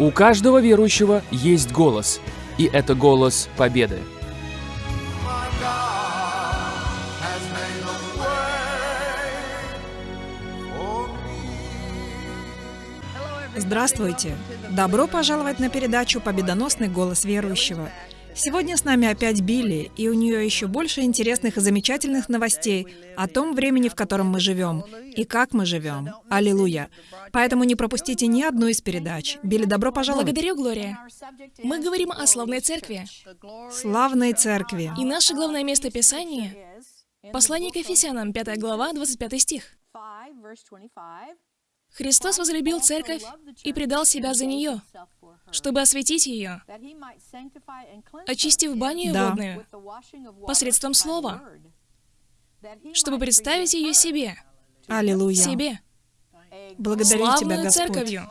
У каждого верующего есть голос, и это голос победы. Здравствуйте! Добро пожаловать на передачу «Победоносный голос верующего». Сегодня с нами опять Билли, и у нее еще больше интересных и замечательных новостей о том времени, в котором мы живем, и как мы живем. Аллилуйя! Поэтому не пропустите ни одну из передач. Билли, добро пожаловать! Благодарю, Глория. Мы говорим о славной церкви. Славной церкви. И наше главное место Писания — Послание к Ефесянам, 5 глава, 25 стих. Христос возлюбил церковь и предал себя за нее, чтобы осветить ее, очистив баню Да. водную посредством слова, чтобы представить ее себе, Аллилуйя. себе, Благодарю Тебя, славную Господь. церковью.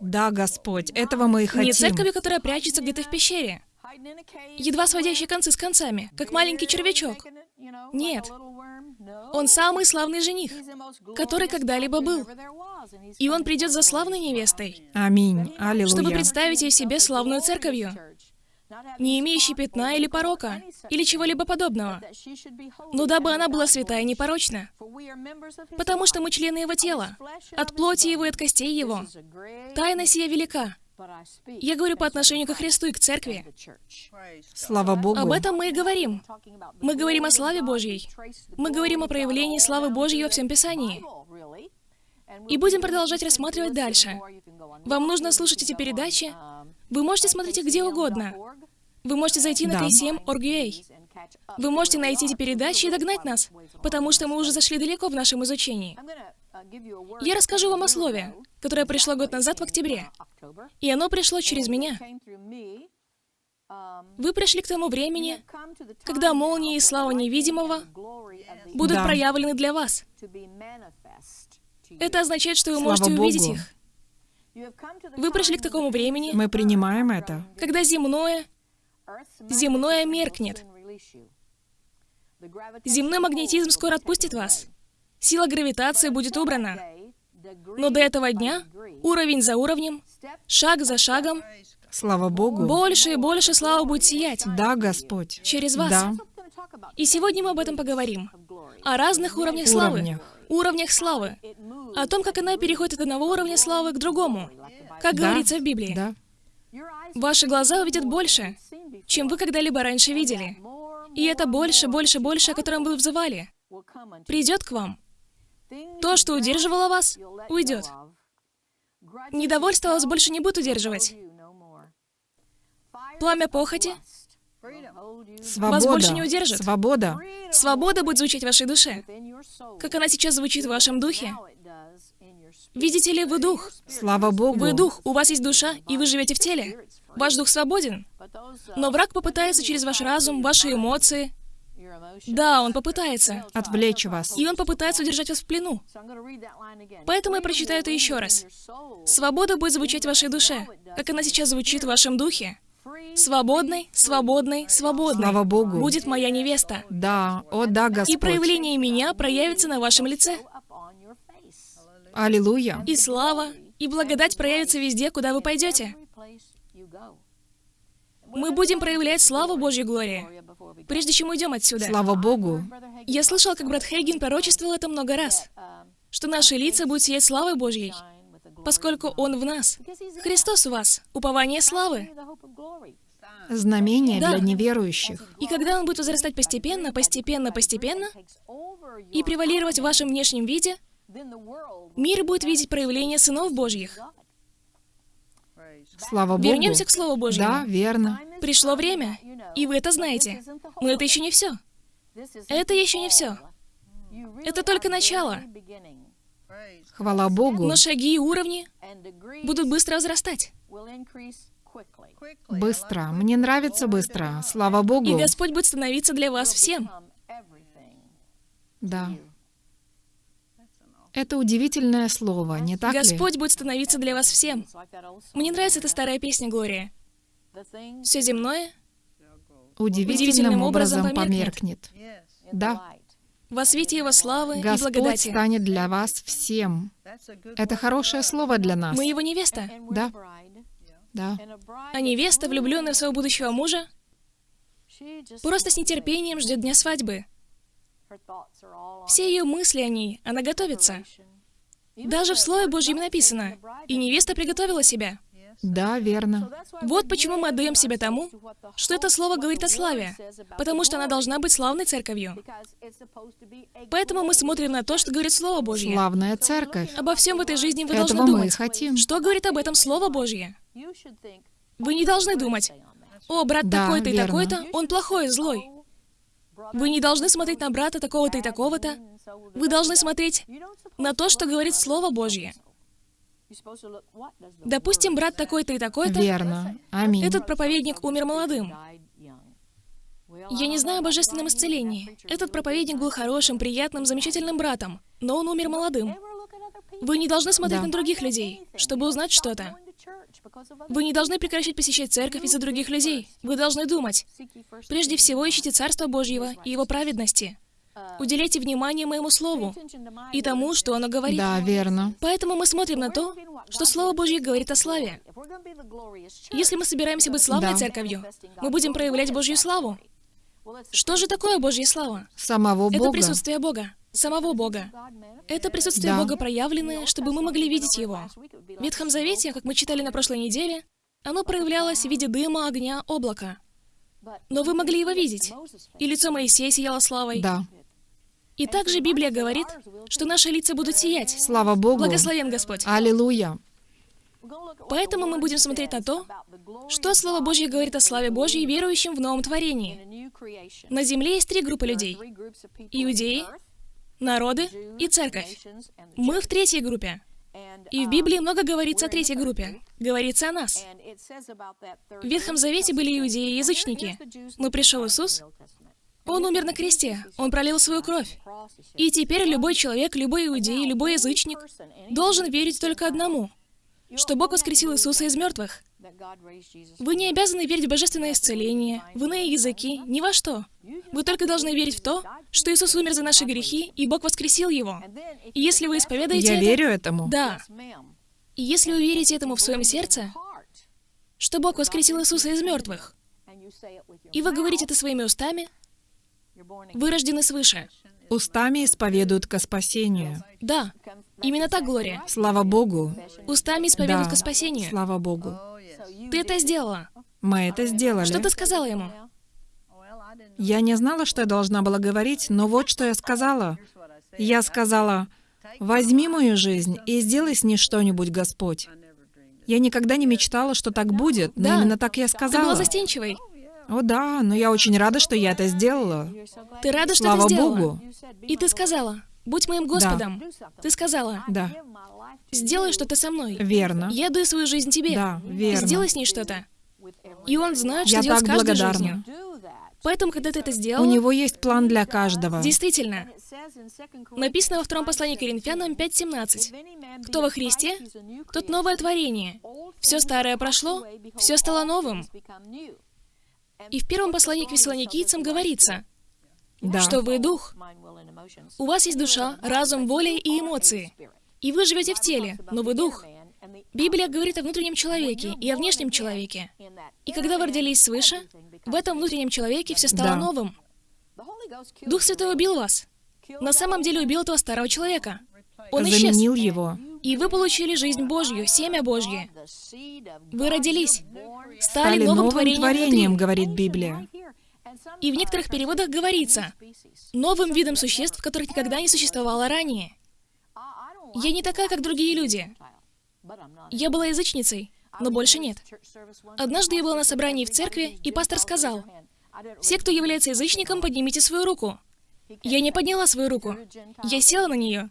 Да, Господь, этого мы и хотим. Не церковью, которая прячется где-то в пещере, едва сводящей концы с концами, как маленький червячок. Нет. Он самый славный жених, который когда-либо был. И он придет за славной невестой, Аминь. Аллилуйя. чтобы представить ее себе славную церковью, не имеющей пятна или порока, или чего-либо подобного, но дабы она была святая и непорочна, потому что мы члены его тела, от плоти его и от костей его. Тайна сия велика. Я говорю по отношению ко Христу и к церкви. Слава Богу. Об этом мы и говорим. Мы говорим о славе Божьей. Мы говорим о проявлении славы Божьей во всем Писании. И будем продолжать рассматривать дальше. Вам нужно слушать эти передачи. Вы можете смотреть их где угодно. Вы можете зайти на Да. KCM.org.ua. Вы можете найти эти передачи и догнать нас, потому что мы уже зашли далеко в нашем изучении. Я расскажу вам о слове, которое пришло год назад в октябре, и оно пришло через меня. Вы пришли к тому времени, когда молнии и слава невидимого будут Да. проявлены для вас. Это означает, что вы Слава можете увидеть Богу. их. Вы пришли к такому времени, Мы принимаем это. когда земное, земное меркнет. Земной магнетизм скоро отпустит вас. Сила гравитации будет убрана. Но до этого дня, уровень за уровнем, шаг за шагом, Слава Богу. больше и больше слава будет сиять Да, Господь. через вас. Да. И сегодня мы об этом поговорим. О разных уровнях славы. Уровнях. Уровнях славы. О том, как она переходит от одного уровня славы к другому. Как Да. говорится в Библии. Да. Ваши глаза увидят больше, чем вы когда-либо раньше видели. И это больше, больше, больше, о котором вы взывали, придет к вам. То, что удерживало вас, уйдет. Недовольство вас больше не будет удерживать. Пламя похоти, Свобода. Вас больше не удержит. Свобода. свобода будет звучать в вашей душе, как она сейчас звучит в вашем духе. Видите ли, вы дух. Слава Богу. Вы дух, у вас есть душа, и вы живете в теле. Ваш дух свободен. Но враг попытается через ваш разум, ваши эмоции. Да, он попытается. Отвлечь вас. И он попытается удержать вас в плену. Поэтому я прочитаю это еще раз. Свобода будет звучать в вашей душе, как она сейчас звучит в вашем духе. Свободной, свободной, свободной. Слава Богу. Будет моя невеста. Да. О, да, И Господь. проявление меня проявится на вашем лице. Аллилуйя. И слава, и благодать проявится везде, куда вы пойдете. Мы будем проявлять славу Божью Глории, прежде чем уйдем отсюда. Слава Богу. Я слышал, как брат Хейген пророчествовал это много раз, что наши лица будут сиять славой Божьей, поскольку Он в нас. Христос в вас, упование славы. Знамение Да. для неверующих. И когда Он будет возрастать постепенно, постепенно, постепенно, и превалировать в вашем внешнем виде, мир будет видеть проявление сынов Божьих. Слава Богу. Вернемся к Слову Божьему. Да, верно. Пришло время, и вы это знаете. Но это еще не все. Это еще не все. Это только начало. Хвала Богу. Но шаги и уровни будут быстро возрастать. Быстро. Мне нравится быстро. Слава И Богу. Господь будет становиться для вас всем. Да. Это удивительное слово, не так ли? Господь будет становиться для вас всем. Мне нравится эта старая песня Глория. Все земное Удивительным образом померкнет. Да. во свете Его славы и Господь благодати. станет для вас всем. Это хорошее слово для нас. Мы Его невеста. Да. Да. А невеста, влюбленная в своего будущего мужа, просто с нетерпением ждет дня свадьбы. Все ее мысли о ней, она готовится. Даже в Слове Божьем написано, «И невеста приготовила себя». Да, верно. Вот почему мы отдаем себя тому, что это слово говорит о славе, потому что она должна быть славной церковью. Поэтому мы смотрим на то, что говорит Слово Божье. Славная церковь. Обо всем в этой жизни вы Этого должны мы думать. хотим. Что говорит об этом Слово Божье? Вы не должны думать, «О, брат Да, такой-то и такой-то, он плохой, злой». Вы не должны смотреть на брата такого-то и такого-то. Вы должны смотреть на то, что говорит Слово Божье. Допустим, брат такой-то и такой-то, Верно. Аминь. этот проповедник умер молодым. Я не знаю о божественном исцелении. Этот проповедник был хорошим, приятным, замечательным братом, но он умер молодым. Вы не должны смотреть Да. на других людей, чтобы узнать что-то. Вы не должны прекращать посещать церковь из-за других людей. Вы должны думать. Прежде всего, ищите Царство Божьего и Его праведности. Уделяйте внимание моему Слову и тому, что оно говорит. Да, верно. Поэтому мы смотрим на то, что Слово Божье говорит о славе. Если мы собираемся быть славной Да. церковью, мы будем проявлять Божью славу. Что же такое Божья слава? Самого Это Бога. присутствие Бога, самого Бога. Это присутствие Да. Бога проявленное, чтобы мы могли видеть Его. В Ветхом Завете, как мы читали на прошлой неделе, оно проявлялось в виде дыма, огня, облака. Но вы могли его видеть. И лицо Моисея сияло славой. Да. И также Библия говорит, что наши лица будут сиять. Слава Богу. Благословен Господь. Аллилуйя. Поэтому мы будем смотреть на то, что Слово Божье говорит о славе Божьей верующим в новом творении. На земле есть три группы людей. Иудеи, народы и церковь. Мы в третьей группе. И в Библии много говорится о третьей группе. Говорится о нас. В Ветхом Завете были иудеи и язычники. Но пришел Иисус, Он умер на кресте, Он пролил свою кровь. И теперь любой человек, любой иудей, любой язычник должен верить только одному, что Бог воскресил Иисуса из мертвых. Вы не обязаны верить в божественное исцеление, в иные языки, ни во что. Вы только должны верить в то, что Иисус умер за наши грехи, и Бог воскресил Его. И если вы исповедаете Я это... верю этому. Да. И если вы верите этому в своем сердце, что Бог воскресил Иисуса из мертвых, и вы говорите это своими устами, вы рождены свыше. Устами исповедуют ко спасению. Да, именно так, Глория. Слава Богу. Устами исповедуют Да. ко спасению. Слава Богу. Ты это сделала. Мы это сделали. Что ты сказала ему? Я не знала, что я должна была говорить, но вот что я сказала. Я сказала, «Возьми мою жизнь и сделай с ней что-нибудь, Господь». Я никогда не мечтала, что так будет, но Да. именно так я Ты была сказала. застенчивой. О да, но я очень рада, что я это сделала. Ты рада, что Слава ты сделала. Богу. И ты сказала, будь моим Господом. Ты сказала, Да, сделай что-то со мной. верно. Я даю свою жизнь тебе. Да, верно. Сделай с ней что-то. И он знает, что Я делать так с каждой благодарна. жизнью. Поэтому, когда ты это У сделала, него есть план для каждого. действительно, написано во втором послании Коринфянам 5.17. Кто во Христе, тот новое творение. Все старое прошло, все стало новым. И в первом послании к Вессалоникийцам говорится, Да. что вы дух. У вас есть душа, разум, воля и эмоции. И вы живете в теле, но вы дух. Библия говорит о внутреннем человеке и о внешнем человеке. И когда вы родились свыше, в этом внутреннем человеке все стало Да. новым. Дух Святой убил вас. На самом деле убил этого старого человека. Он исчез. Заменил его. И вы получили жизнь Божью, семя Божье. Вы родились, стали Стали новым новым творением, творением, говорит Библия. И в некоторых переводах говорится, новым видом существ, которых никогда не существовало ранее. Я не такая, как другие люди. Я была язычницей, но больше нет. Однажды я была на собрании в церкви, и пастор сказал, «Все, кто является язычником, поднимите свою руку». Я не подняла свою руку. Я села на нее.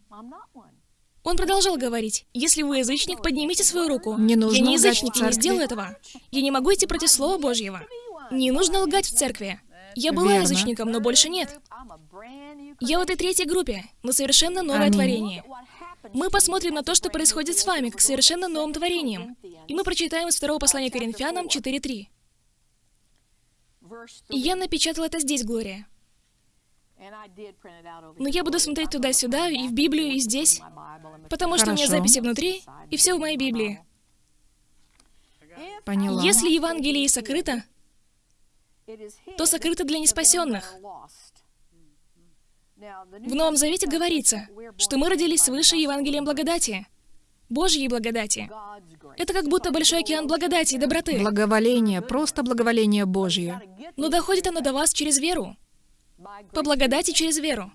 Он продолжал говорить, «Если вы язычник, поднимите свою руку». Не нужно я не язычник, я не сделаю этого. Я не могу идти против Слова Божьего. Не нужно лгать в церкви. Я была Верно. язычником, но больше нет. Я в этой третьей группе, но совершенно новое Аминь. творение. Мы посмотрим на то, что происходит с вами, как совершенно новым творением. И мы прочитаем из второго послания Коринфянам 4.3. И я напечатала это здесь, Глория. Но я буду смотреть туда-сюда, и в Библию, и здесь, потому что у меня Хорошо. записи внутри, и все в моей Библии. Поняла. Если Евангелие сокрыто, то сокрыто для неспасенных. В Новом Завете говорится, что мы родились свыше Евангелием благодати, Божьей благодати. Это как будто большой океан благодати и доброты. Благоволение, просто благоволение Божье. Но доходит оно до вас через веру. По благодати через веру.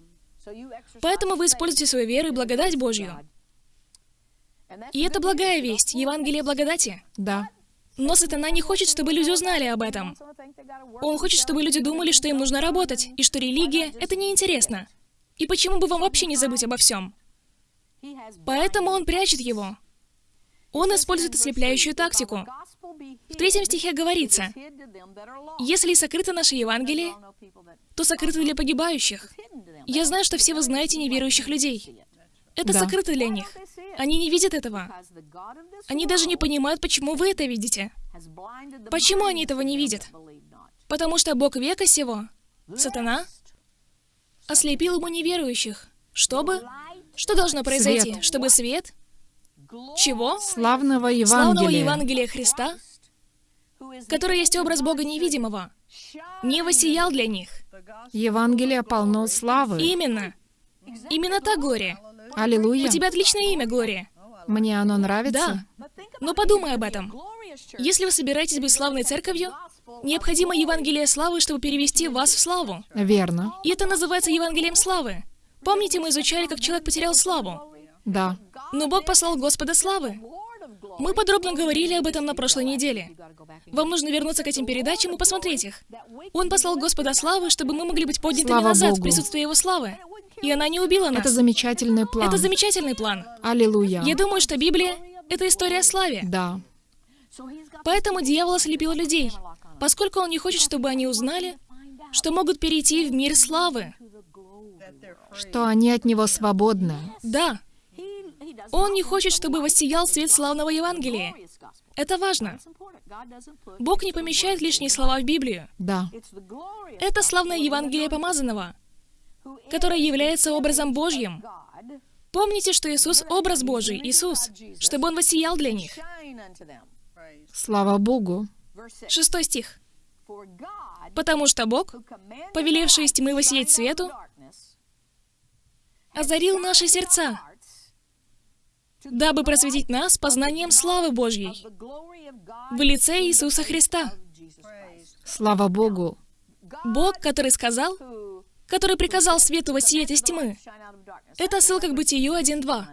Поэтому вы используете свою веру и благодать Божью. И это благая весть, Евангелие благодати. Да. Но сатана не хочет, чтобы люди узнали об этом. Он хочет, чтобы люди думали, что им нужно работать, и что религия — это неинтересно. И почему бы вам вообще не забыть обо всем? Поэтому он прячет его. Он использует ослепляющую тактику. В третьем стихе говорится, «Если сокрыто наше Евангелие, то сокрыто для погибающих». Я знаю, что все вы знаете неверующих людей. Это Да. сокрыто для них. Они не видят этого. Они даже не понимают, почему вы это видите. Почему они этого не видят? Потому что Бог века сего, сатана, ослепил ему неверующих. Чтобы? Что должно произойти? Свет. Чтобы свет? Чего? Славного Славного Евангелия. Евангелия Христа, который есть образ Бога невидимого, не воссиял для них. Евангелие полно славы. Именно. Именно так, Глория. Аллилуйя. У тебя отличное имя, Глория. Мне оно нравится. Да. Но подумай об этом. Если вы собираетесь быть славной церковью, необходимо Евангелие славы, чтобы перевести вас в славу. Верно. И это называется Евангелием славы. Помните, мы изучали, как человек потерял славу. Да. Но Бог послал Господа славы. Мы подробно говорили об этом на прошлой неделе. Вам нужно вернуться к этим передачам и посмотреть их. Он послал Господа славы, чтобы мы могли быть поднятыми Слава назад Богу. в присутствии Его славы. И она не убила нас. Это замечательный план. Это замечательный план. Аллилуйя. Я думаю, что Библия — это история о славе. Да. Поэтому дьявол ослепил людей, поскольку он не хочет, чтобы они узнали, что могут перейти в мир славы. Что они от него свободны. Да, он не хочет, чтобы воссиял свет славного Евангелия. Это важно. Бог не помещает лишние слова в Библию. Да. Это славное Евангелие помазанного, которое является образом Божьим. Помните, что Иисус — образ Божий, Иисус, чтобы Он воссиял для них. Слава Богу. Шестой стих. «Потому что Бог, повелевший из тьмы воссиять свету, озарил наши сердца, дабы просветить нас познанием славы Божьей в лице Иисуса Христа». Слава Богу. Бог, который сказал, который приказал свету воссиять из тьмы. Это ссылка к Бытию 1.2.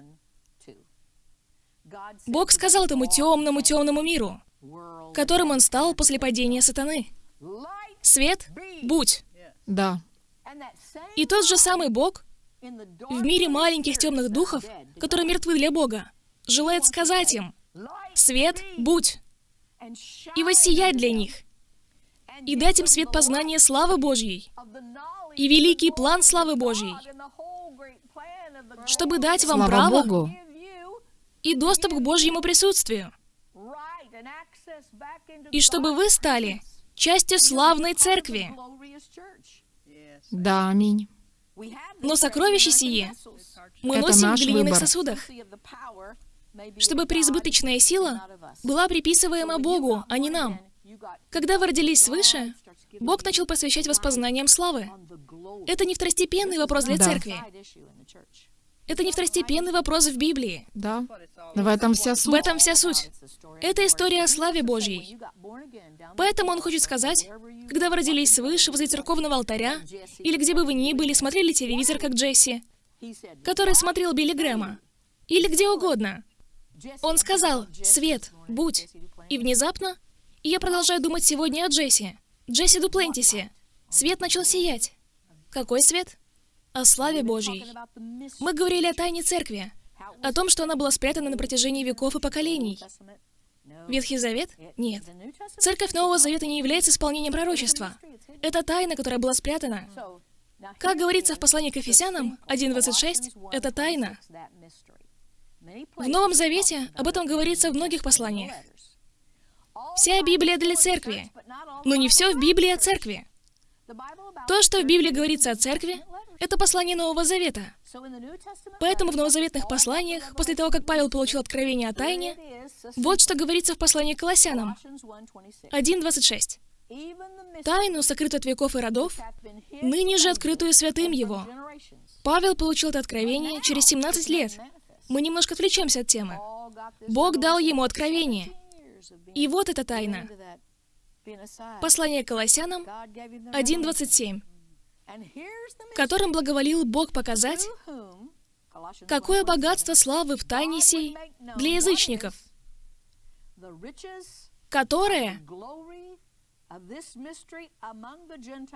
Бог сказал этому темному, темному миру, которым он стал после падения сатаны. Свет, будь. Да. И тот же самый Бог в мире маленьких темных духов, которые мертвы для Бога, желает сказать им, свет, будь, и воссиять для них, и дать им свет познания славы Божьей, и великий план славы Божьей, чтобы дать вам Слава право Богу. и доступ к Божьему присутствию, и чтобы вы стали частью славной церкви. Да, аминь. Но сокровище сие мы Это носим в глиняных выбор. сосудах, чтобы преизбыточная сила была приписываема Богу, а не нам. Когда вы родились свыше, Бог начал посвящать вас познаниям славы. Это не второстепенный вопрос для Да. церкви. Это не второстепенный вопрос в Библии. Да. В этом вся В суть. этом вся суть. Это история о славе Божьей. Поэтому он хочет сказать, когда вы родились свыше возле церковного алтаря, или где бы вы ни были, смотрели телевизор, как Джесси, который смотрел Билли Грэма, или где угодно, он сказал «Свет, будь». И внезапно, и я продолжаю думать сегодня о Джесси, Джесси Дуплентисе, свет начал сиять. Какой свет? О славе Божьей. Мы говорили о тайне церкви, о том, что она была спрятана на протяжении веков и поколений. Ветхий Завет? Нет. Церковь Нового Завета не является исполнением пророчества. Это тайна, которая была спрятана. Как говорится в послании к Ефесянам 1.26, это тайна. В Новом Завете об этом говорится в многих посланиях. Вся Библия для церкви, но не все в Библии о церкви. То, что в Библии говорится о церкви, Это послание Нового Завета. Поэтому в новозаветных посланиях, после того, как Павел получил откровение о тайне, вот что говорится в послании к Колоссянам 1.26. «Тайну, сокрытую от веков и родов, ныне же открытую святым его». Павел получил это откровение через 17 лет. Мы немножко отвлечемся от темы. Бог дал ему откровение. И вот эта тайна. Послание к Колоссянам 1.27 которым благоволил Бог показать, какое богатство славы в тайне сей для язычников, которое...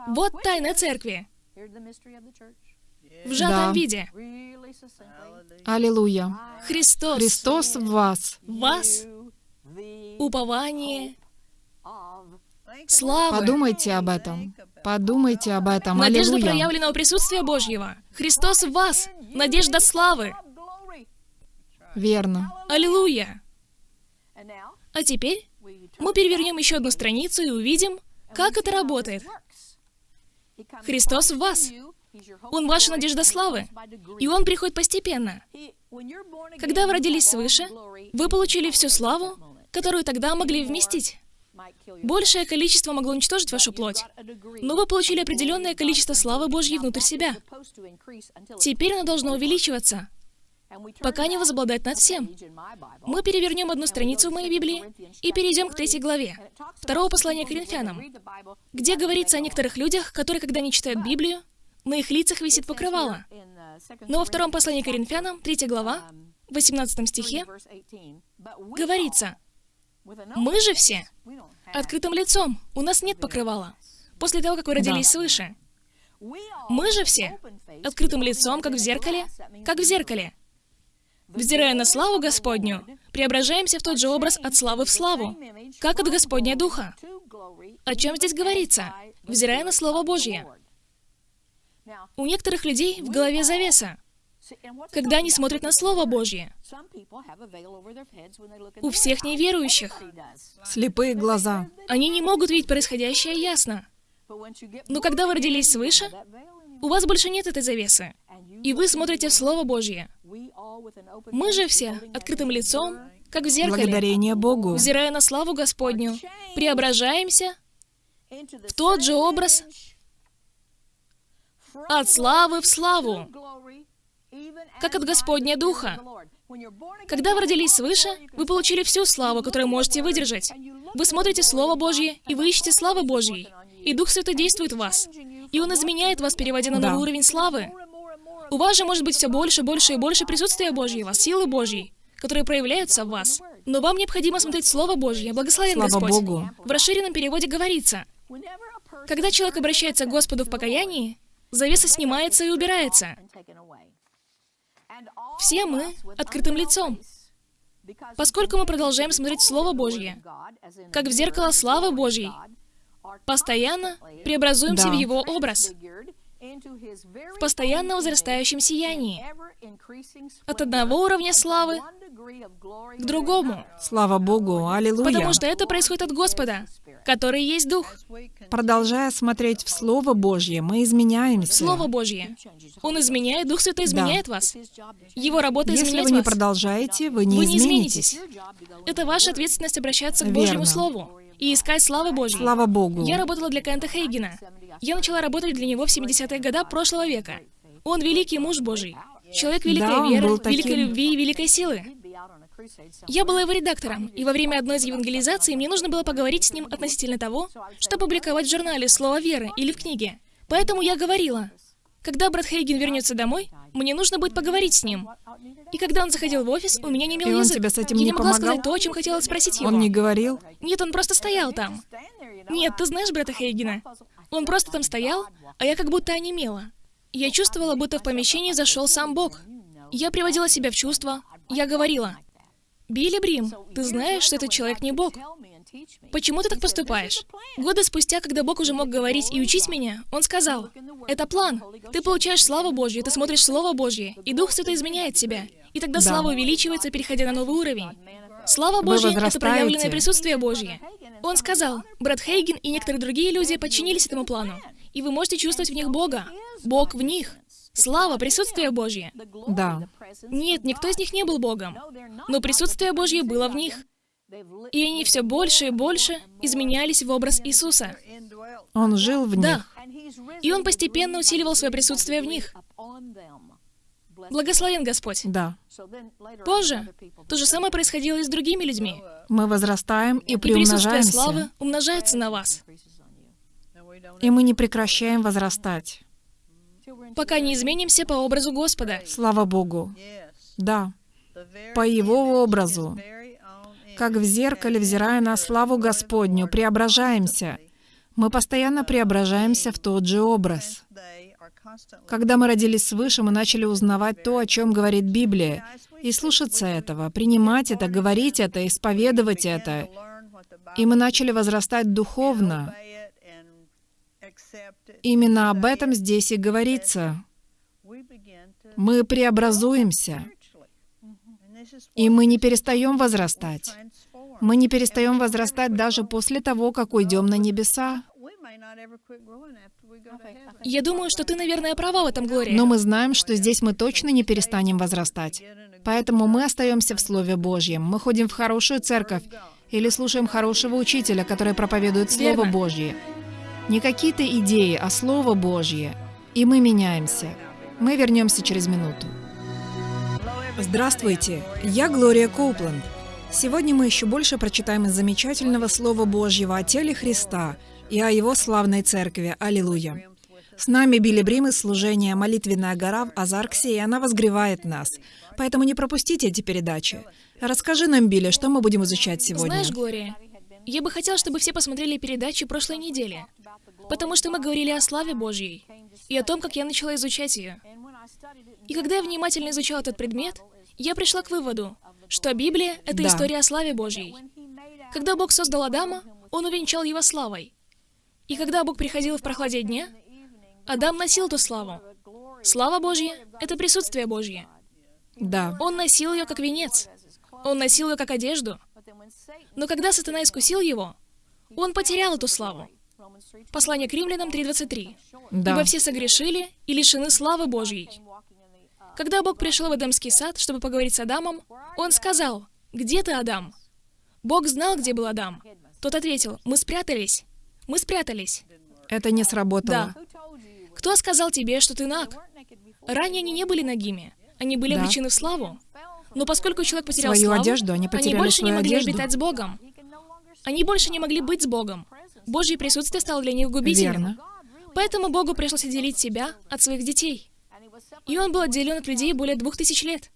Вот тайна церкви в сжатом Да. виде. Аллилуйя. Христос, Христос в вас. в вас, упование, слава, Подумайте об этом. Подумайте об этом. надежда Аллилуйя. проявленного присутствия Божьего. Христос в вас, надежда славы. Верно. Аллилуйя! А теперь мы перевернем еще одну страницу и увидим, как это работает. Христос в вас. Он ваша надежда славы. И Он приходит постепенно. Когда вы родились свыше, вы получили всю славу, которую тогда могли вместить. Большее количество могло уничтожить вашу плоть, но вы получили определенное количество славы Божьей внутрь себя. Теперь оно должно увеличиваться, пока не возобладает над всем. Мы перевернем одну страницу в моей Библии и перейдем к третьей главе, второго послания к Коринфянам, где говорится о некоторых людях, которые, когда не читают Библию, на их лицах висит покрывало. Но во втором послании к Коринфянам, третья глава, в 18 стихе, говорится, «Мы же все открытым лицом, у нас нет покрывала, после того, как вы родились свыше. Мы же все открытым лицом, как в зеркале, как в зеркале. Взирая на славу Господню, преображаемся в тот же образ от славы в славу, как от Господня Духа. О чем здесь говорится? Взирая на Слово Божье. У некоторых людей в голове завеса, когда они смотрят на Слово Божье. У всех неверующих. Слепые глаза. Они не могут видеть происходящее ясно. Но когда вы родились свыше, у вас больше нет этой завесы. И вы смотрите в Слово Божье. Мы же все открытым лицом, как в зеркале, Благодарение Богу. взирая на славу Господню, преображаемся в тот же образ от славы в славу, как от Господня Духа. Когда вы родились свыше, вы получили всю славу, которую можете выдержать. Вы смотрите Слово Божье, и вы ищете славы Божьей. И Дух Святой действует в вас. И Он изменяет вас, переводя на Да. новый уровень славы. У вас же может быть все больше, больше и больше присутствия Божьего, силы Божьей, которые проявляются в вас. Но вам необходимо смотреть Слово Божье. Благословен Слава Господь. Богу. В расширенном переводе говорится, когда человек обращается к Господу в покаянии, завеса снимается и убирается. Все мы открытым лицом, поскольку мы продолжаем смотреть Слово Божье, как в зеркало славы Божьей, постоянно преобразуемся Да. в Его образ, в постоянно возрастающем сиянии, от одного уровня славы к другому, Слава Богу. Аллилуйя. потому что это происходит от Господа, который есть Дух, Продолжая смотреть в Слово Божье, мы изменяемся. Слово Божье. Он изменяет, Дух Святой изменяет вас. Его работа Если изменять вы не вас. продолжаете, вы не Вы не изменитесь. Это ваша ответственность обращаться к Верно. Божьему Слову и искать славы Божьей. Слава Богу. Я работала для Кента Хейгена. Я начала работать для него в 70-е годы прошлого века. Он великий муж Божий. Человек великой Да, веры, таким. великой любви и великой силы. Я была его редактором, и во время одной из евангелизаций мне нужно было поговорить с ним относительно того, что публиковать в журнале «Слово веры» или в книге. Поэтому я говорила, когда брат Хейген вернется домой, мне нужно будет поговорить с ним. И когда он заходил в офис, у меня не имел И он язык. тебе с этим я не не могла помогал? сказать то, о чем хотела спросить его. Он не говорил? Нет, он просто стоял там. Нет, ты знаешь брата Хейгена? Он просто там стоял, а я как будто онемела. Я чувствовала, будто в помещении зашел сам Бог. Я приводила себя в чувство. Я говорила, «Билли Брим, ты знаешь, что этот человек не Бог. Почему ты так поступаешь?» Годы спустя, когда Бог уже мог говорить и учить меня, Он сказал, «Это план. Ты получаешь славу Божью, ты смотришь Слово Божье, и Дух Святой изменяет тебя. И тогда Да. слава увеличивается, переходя на новый уровень. Слава Божья — это проявленное присутствие Божье. Он сказал, брат Хейген и некоторые другие люди подчинились этому плану, и вы можете чувствовать в них Бога. Бог в них. Слава, присутствие Божье. Да. Нет, никто из них не был Богом. Но присутствие Божье было в них. И они все больше и больше изменялись в образ Иисуса. Он жил в Да. них. И Он постепенно усиливал свое присутствие в них. Благословен Господь. Да. Позже то же самое происходило и с другими людьми. Мы возрастаем и И присутствие славы приумножаемся. умножается на вас, И мы не прекращаем возрастать. Пока не изменимся по образу Господа. Слава Богу. Да. По Его образу. Как в зеркале, взирая на славу Господню, преображаемся. Мы постоянно преображаемся в тот же образ. Когда мы родились свыше, мы начали узнавать то, о чем говорит Библия, и слушаться этого, принимать это, говорить это, исповедовать это. И мы начали возрастать духовно. Именно об этом здесь и говорится. Мы преобразуемся, и мы не перестаем возрастать. Мы не перестаем возрастать даже после того, как уйдем на небеса. Я думаю, что ты, наверное, права в этом, Глория. Но мы знаем, что здесь мы точно не перестанем возрастать. Поэтому мы остаемся в Слове Божьем. Мы ходим в хорошую церковь или слушаем хорошего учителя, который проповедует Слово Верно. Божье. Не какие-то идеи, а Слово Божье. И мы меняемся. Мы вернемся через минуту. Здравствуйте, я Глория Коупленд. Сегодня мы еще больше прочитаем из замечательного Слова Божьего о теле Христа и о Его славной церкви. Аллилуйя. С нами Билли Брим из служения «Молитвенная гора» в Азарксе, и она возгревает нас. Поэтому не пропустите эти передачи. Расскажи нам, Билли, что мы будем изучать сегодня. Знаешь, Глория, я бы хотела, чтобы все посмотрели передачи прошлой недели, потому что мы говорили о славе Божьей и о том, как я начала изучать ее. И когда я внимательно изучала этот предмет, я пришла к выводу, что Библия — это Да. история о славе Божьей. Когда Бог создал Адама, Он увенчал его славой. И когда Бог приходил в прохладе дня, Адам носил эту славу. Слава Божья — это присутствие Божье. Да, Он носил ее как венец. Он носил ее как одежду. Но когда сатана искусил его, он потерял эту славу. Послание к римлянам 3.23. да. «Ибо все согрешили и лишены славы Божьей». Когда Бог пришел в Эдемский сад, чтобы поговорить с Адамом, Он сказал, «Где ты, Адам?» Бог знал, где был Адам. Тот ответил, «Мы спрятались. Мы спрятались». Это не сработало. Да. Кто сказал тебе, что ты наг? Ранее они не были нагими. Они были Да. облечены в славу. Но поскольку человек потерял Свою славу, одежду, они потеряли больше не могли одежду. обитать с Богом. Они больше не могли быть с Богом. Божье присутствие стало для них губительным. Верно. Поэтому Богу пришлось отделить себя от своих детей. И он был отделен от людей более двух тысяч лет.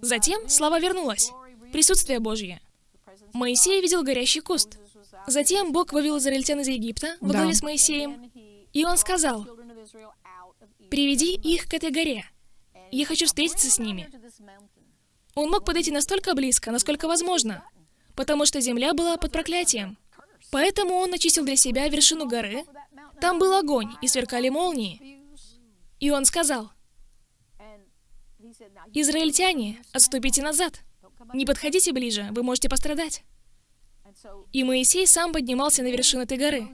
Затем слава вернулась. Присутствие Божье. Моисей видел горящий куст. Затем Бог вывел израильтян из Египта во Да. главе с Моисеем. И он сказал, «Приведи их к этой горе. Я хочу встретиться с ними». Он мог подойти настолько близко, насколько возможно, потому что земля была под проклятием. Поэтому он очистил для себя вершину горы. Там был огонь, и сверкали молнии. И он сказал, «Израильтяне, отступите назад. Не подходите ближе, вы можете пострадать». И Моисей сам поднимался на вершину этой горы.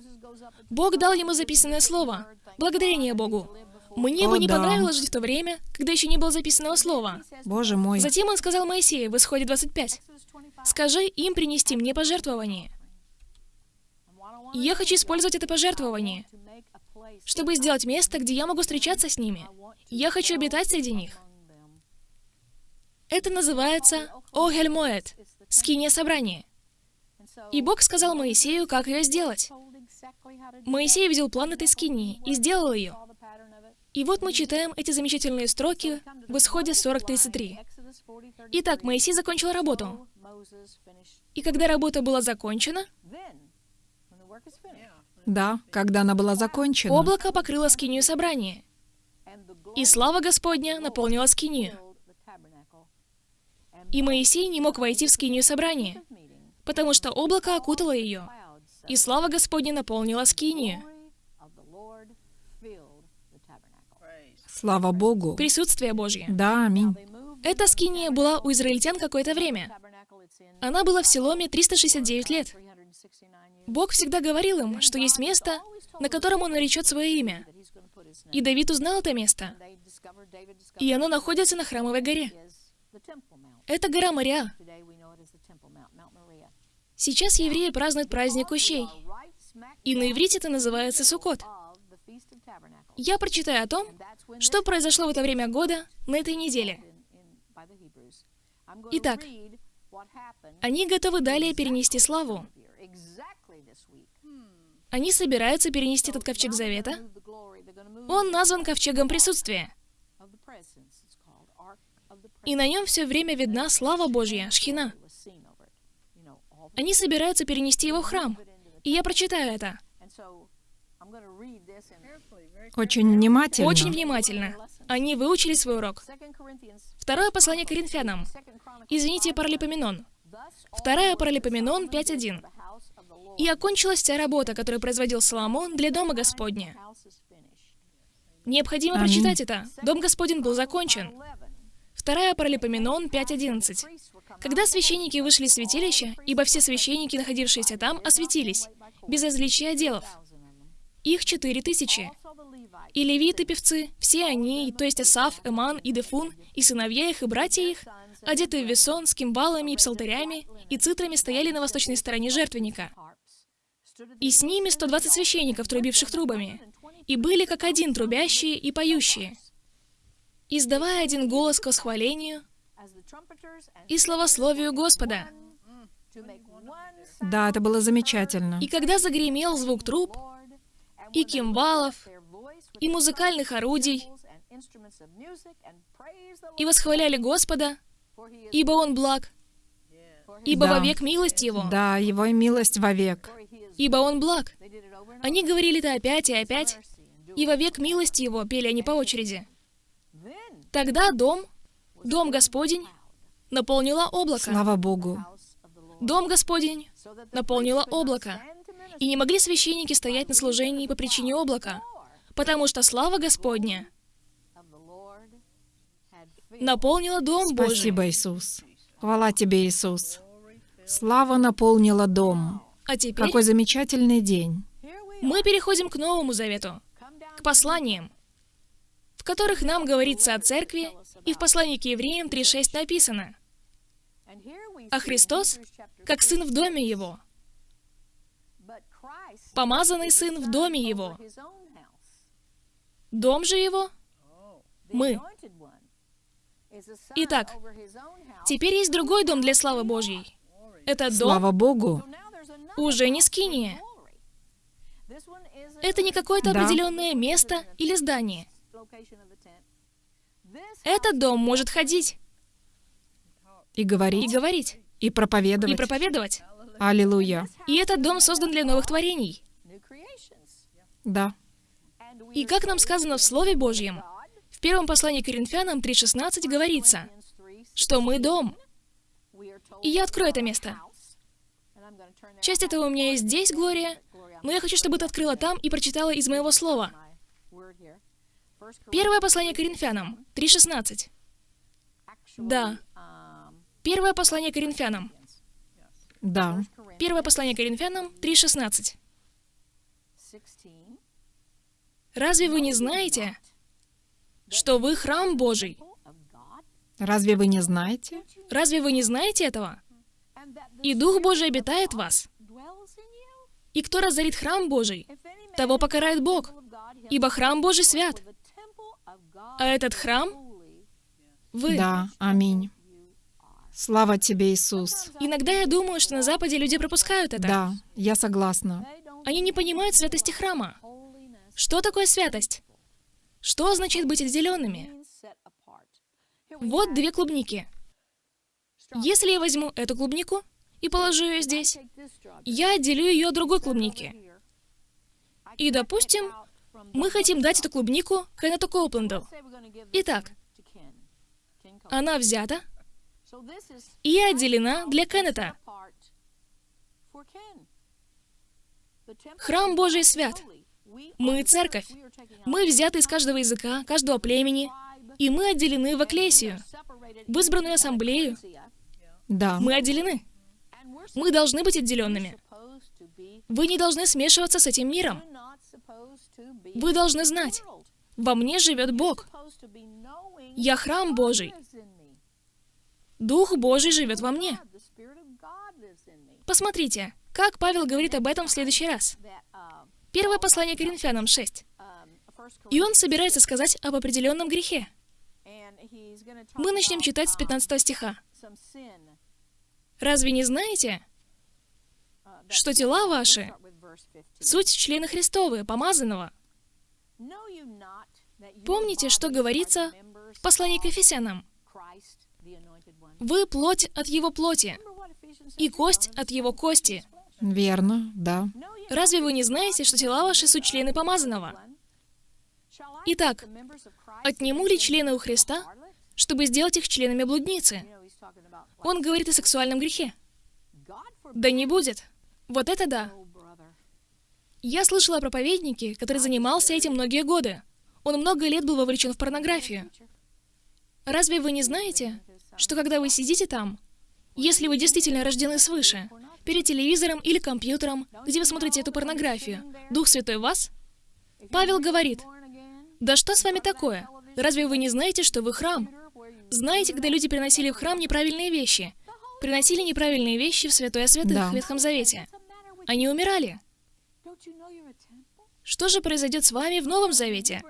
Бог дал ему записанное слово. Благодарение Богу. Мне О, бы не да. понравилось жить в то время, когда еще не было записанного слова. Боже мой. Затем он сказал Моисею в Исходе 25, «Скажи им принести мне пожертвование». И я хочу использовать это пожертвование, чтобы сделать место, где я могу встречаться с ними. Я хочу обитать среди них. Это называется Огель Моэд, скиния собрания. И Бог сказал Моисею, как ее сделать. Моисей видел план этой скинии и сделал ее. И вот мы читаем эти замечательные строки в Исходе 40.33. Итак, Моисей закончил работу. И когда работа была закончена, Да, когда она была закончена. облако покрыло скинию собрания, и слава Господня наполнила скинию. И Моисей не мог войти в скинию собрания, потому что облако окутало ее, и слава Господня наполнила скинию. Слава Богу. Присутствие Божье. Да, аминь. Эта скиния была у израильтян какое-то время. Она была в Силоме 369 лет. Бог всегда говорил им, что есть место, на котором Он наречет свое имя. И Давид узнал это место. И оно находится на Храмовой горе. Это гора Мария. Сейчас евреи празднуют праздник Кущей. И на иврите это называется Суккот. Я прочитаю о том, что произошло в это время года на этой неделе. Итак, они готовы далее перенести славу. Они собираются перенести этот ковчег завета. Он назван ковчегом присутствия. И на нем все время видна слава Божья, шхина. Они собираются перенести его в храм. И я прочитаю это. Очень внимательно. Очень внимательно. Они выучили свой урок. Второе послание Коринфянам. Извините, Паралипоменон. Вторая Паралипоменон 5.1. «И окончилась вся работа, которую производил Соломон для Дома Господня». Необходимо Аминь. прочитать это. Дом Господень был закончен. Вторая Паралипоменон 5.11. Когда священники вышли из святилища, ибо все священники, находившиеся там, осветились, без различия отделов. Их четыре тысячи. И левиты, певцы, все они, то есть Асав, Эман и Дефун, и сыновья их, и братья их, одетые в весон, с кимвалами и псалтерями, и цитрами стояли на восточной стороне жертвенника. И с ними 120 священников, трубивших трубами, и были как один трубящие и поющие, издавая один голос к восхвалению и славословию Господа. Да, это было замечательно. И когда загремел звук труб, и кимвалов, и музыкальных орудий, и восхваляли Господа, ибо Он благ, ибо Да. вовек милость Его, Да, его милость вовек. ибо Он благ. Они говорили это опять и опять, и вовек милость Его пели они по очереди. Тогда дом, дом Господень, наполнило облако. Слава Богу. Дом Господень наполнило облако. И не могли священники стоять на служении по причине облака, потому что слава Господня наполнила Дом Божий. Спасибо, Иисус. Хвала тебе, Иисус. Слава наполнила дом. А теперь Какой замечательный день. мы переходим к Новому Завету, к посланиям, в которых нам говорится о церкви, и в послании к евреям 3.6 написано, А Христос, как сын в доме его, помазанный сын в доме его, дом же его — мы. Итак, Теперь есть другой дом для славы Божьей. Это дом Слава Богу. уже не скиния. Это не какое-то Да. определенное место или здание. Этот дом может ходить И и говорить, говорить, и и проповедовать. проповедовать. Аллилуйя. И этот дом создан для новых творений. Да. И как нам сказано в Слове Божьем, в первом послании к Коринфянам 3.16 говорится, что мы дом. И я открою это место. Часть этого у меня есть здесь, Глория, но я хочу, чтобы ты открыла там и прочитала из моего слова. Первое послание к Коринфянам 3.16. Да. Первое послание к Коринфянам. Да. Первое послание к Коринфянам 3.16. Разве вы не знаете, что вы храм Божий? Разве вы не знаете? Разве вы не знаете этого? И Дух Божий обитает в вас. И кто разорит храм Божий, того покарает Бог, ибо храм Божий свят. А этот храм — вы. Да. Аминь. Слава тебе, Иисус. Иногда я думаю, что на Западе люди пропускают это. Да, я согласна. Они не понимают святости храма. Что такое святость? Что означает быть отделенными? Вот две клубники. Если я возьму эту клубнику и положу ее здесь, я отделю ее от другой клубники. И, допустим, мы хотим дать эту клубнику Кеннету Коупленду. Итак, она взята и отделена для Кеннета. Храм Божий свят. Мы церковь. Мы взяты из каждого языка, каждого племени, и мы отделены в экклесию, в избранную ассамблею. Да. Мы отделены. Мы должны быть отделенными. Вы не должны смешиваться с этим миром. Вы должны знать, Во мне живет Бог. Я храм Божий. Дух Божий живет во мне. Посмотрите, как Павел говорит об этом в следующий раз. Первое послание Коринфянам 6. И он собирается сказать об определенном грехе. Мы начнем читать с 15 стиха. Разве не знаете, что тела ваши — суть члены Христовы, помазанного? Помните, что говорится в послании к Ефесянам? Вы плоть от его плоти, и кость от его кости. Верно, да. Разве вы не знаете, что тела ваши суть члены помазанного? Итак, отниму ли члены у Христа, чтобы сделать их членами блудницы? Он говорит о сексуальном грехе. Да не будет. Вот это да. Я слышала о проповеднике, который занимался этим многие годы. Он много лет был вовлечен в порнографию. Разве вы не знаете, что когда вы сидите там, если вы действительно рождены свыше, перед телевизором или компьютером, где вы смотрите эту порнографию, Дух Святой вас? Павел говорит, «Да что с вами такое? Разве вы не знаете, что вы храм? Знаете, когда люди приносили в храм неправильные вещи? Приносили неправильные вещи в Святое Святых Да. в Ветхом Завете. Они умирали. Что же произойдет с вами в Новом Завете?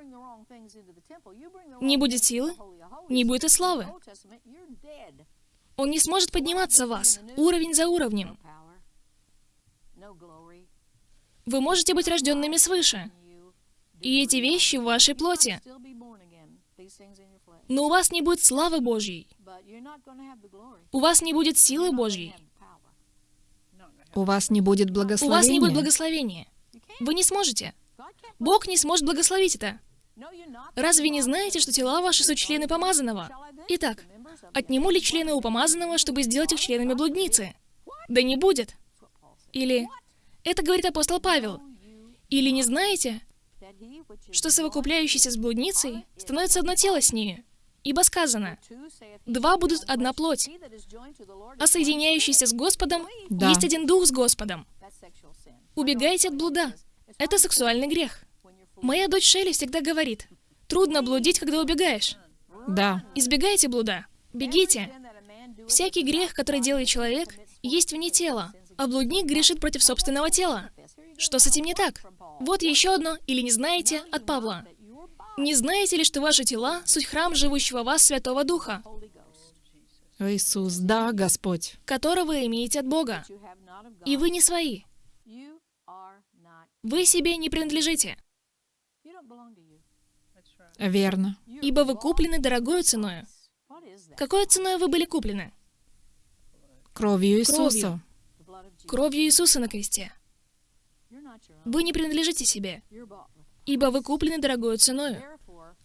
Не будет силы, не будет и славы. Он не сможет подниматься вас, уровень за уровнем. Вы можете быть рожденными свыше, и эти вещи в вашей плоти, но у вас не будет славы Божьей, у вас не будет силы Божьей, У вас не будет у благословения. вас не будет благословения. Вы не сможете. Бог не сможет благословить это. Разве не знаете, что тела ваши суть члены помазанного? Итак, отниму ли члены у помазанного, чтобы сделать их членами блудницы? Да не будет. Или, это говорит апостол Павел, или не знаете, что совокупляющийся с блудницей становится одно тело с нею? Ибо сказано, два будут одна плоть, а соединяющийся с Господом Да. есть один дух с Господом. Убегайте от блуда. Это сексуальный грех. Моя дочь Шелли всегда говорит, трудно блудить, когда убегаешь. Да. Избегайте блуда. Бегите. Всякий грех, который делает человек, есть вне тела, а блудник грешит против собственного тела. Что с этим не так? Вот еще одно, или не знаете, от Павла. Не знаете ли, что ваши тела — суть храм живущего вас Святого Духа, Иисус, да, Господь. которого имеете от Бога? И вы не свои. Вы себе не принадлежите, Верно. ибо вы куплены дорогою ценою. Какой ценой вы были куплены? Кровью Иисуса. Кровью Иисуса на кресте. Вы не принадлежите себе, ибо вы куплены дорогою ценою.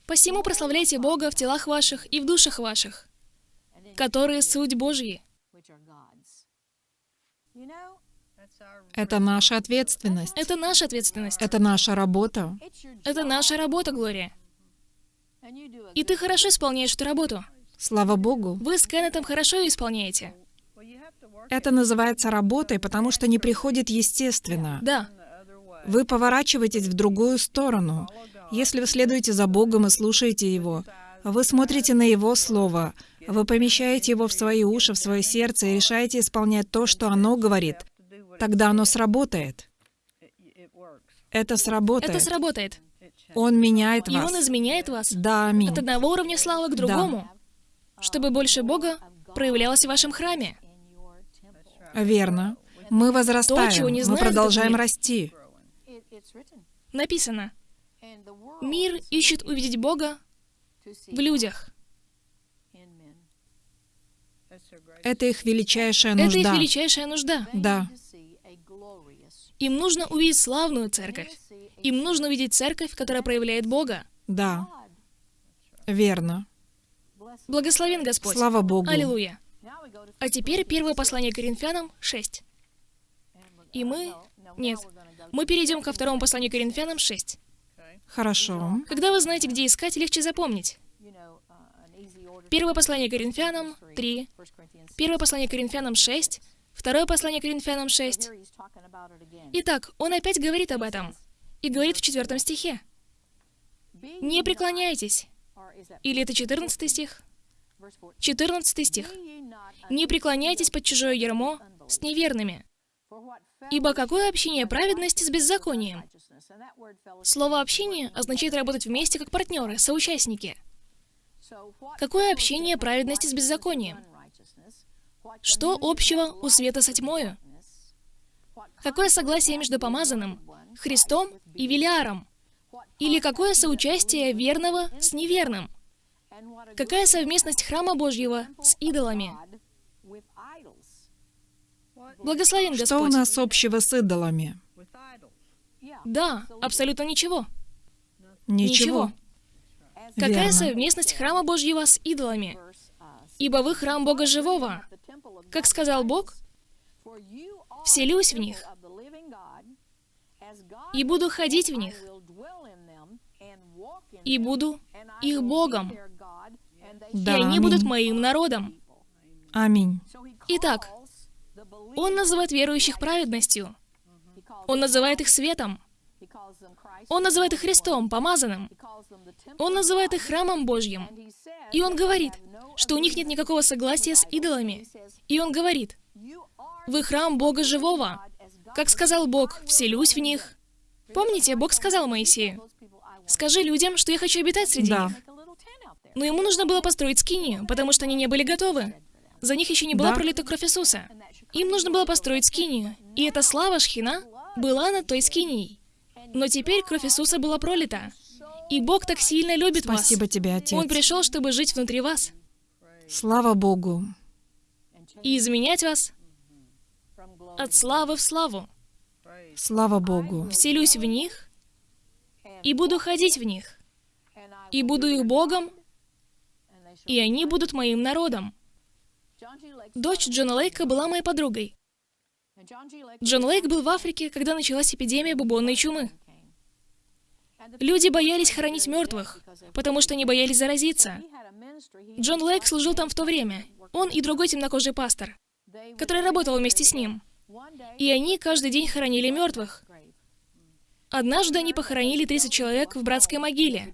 Посему прославляйте Бога в телах ваших и в душах ваших, которые суть Божьи. Это наша ответственность. Это наша ответственность. Это наша работа. Это наша работа, Глория. И ты хорошо исполняешь эту работу. Слава Богу. Вы с Кеннетом хорошо ее исполняете. Это называется работой, потому что не приходит естественно. Да, Вы поворачиваетесь в другую сторону. Если вы следуете за Богом и слушаете Его, вы смотрите на Его Слово, вы помещаете его в свои уши, в свое сердце и решаете исполнять то, что оно говорит, тогда оно сработает. Это сработает. это сработает. Он меняет И вас. Он изменяет вас Да, аминь. от одного уровня славы к другому, чтобы больше Бога проявлялось в вашем храме. Верно. Мы возрастаем, чего не мы знает продолжаем этот мир. расти. Написано, мир ищет увидеть Бога в людях. Это их величайшая Это их нужда. величайшая нужда. Да. Им нужно увидеть славную церковь. Им нужно увидеть церковь, которая проявляет Бога. Да. Верно. Благословен Господь. Слава Богу. Аллилуйя. А теперь первое послание Коринфянам 6. И мы... Нет. Мы перейдем ко второму посланию Коринфянам 6. Хорошо. Когда вы знаете, где искать, легче запомнить. Первое послание Коринфянам 3, первое послание Коринфянам 6, второе послание Коринфянам 6. Итак, он опять говорит об этом. И говорит в четвертом стихе. Не преклоняйтесь. Или это 14 стих? 14 стих. Не преклоняйтесь под чужое ярмо с неверными. Ибо какое общение праведности с беззаконием? Слово «общение» означает работать вместе как партнеры, соучастники. Какое общение праведности с беззаконием? Что общего у света со тьмою? Какое согласие между помазанным, Христом и Велиаром? Или какое соучастие верного с неверным? Какая совместность храма Божьего с идолами? Благословен Господь. Что у нас общего с идолами? Да, абсолютно ничего. Ничего. Какая Верно. совместность храма Божьего с идолами? Ибо вы храм Бога Живого. Как сказал Бог, вселюсь в них и буду ходить в них, и буду их Богом, Да, и они аминь. будут моим народом. Аминь. Итак, Он называет верующих праведностью. Он называет их светом. Он называет их Христом, помазанным. Он называет их храмом Божьим. И Он говорит, что у них нет никакого согласия с идолами. И Он говорит, вы храм Бога Живого. Как сказал Бог, вселюсь в них. Помните, Бог сказал Моисею, скажи людям, что я хочу обитать среди Да. них. Но ему нужно было построить скинию, потому что они не были готовы. За них еще не была Да. пролита кровь Иисуса. Им нужно было построить скинию. И эта слава Шхина была над той скинией. Но теперь кровь Иисуса была пролита. И Бог так сильно любит Спасибо вас. тебе, Отец. Он пришел, чтобы жить внутри вас Слава Богу. и изменять вас от славы в славу. Слава Богу. Вселюсь в них и буду ходить в них. И буду их Богом, и они будут моим народом. Дочь Джона Лейка была моей подругой. Джон Лейк был в Африке, когда началась эпидемия бубонной чумы. Люди боялись хоронить мертвых, потому что они боялись заразиться. Джон Лейк служил там в то время. Он и другой темнокожий пастор, который работал вместе с ним. И они каждый день хоронили мертвых. Однажды они похоронили 30 человек в братской могиле.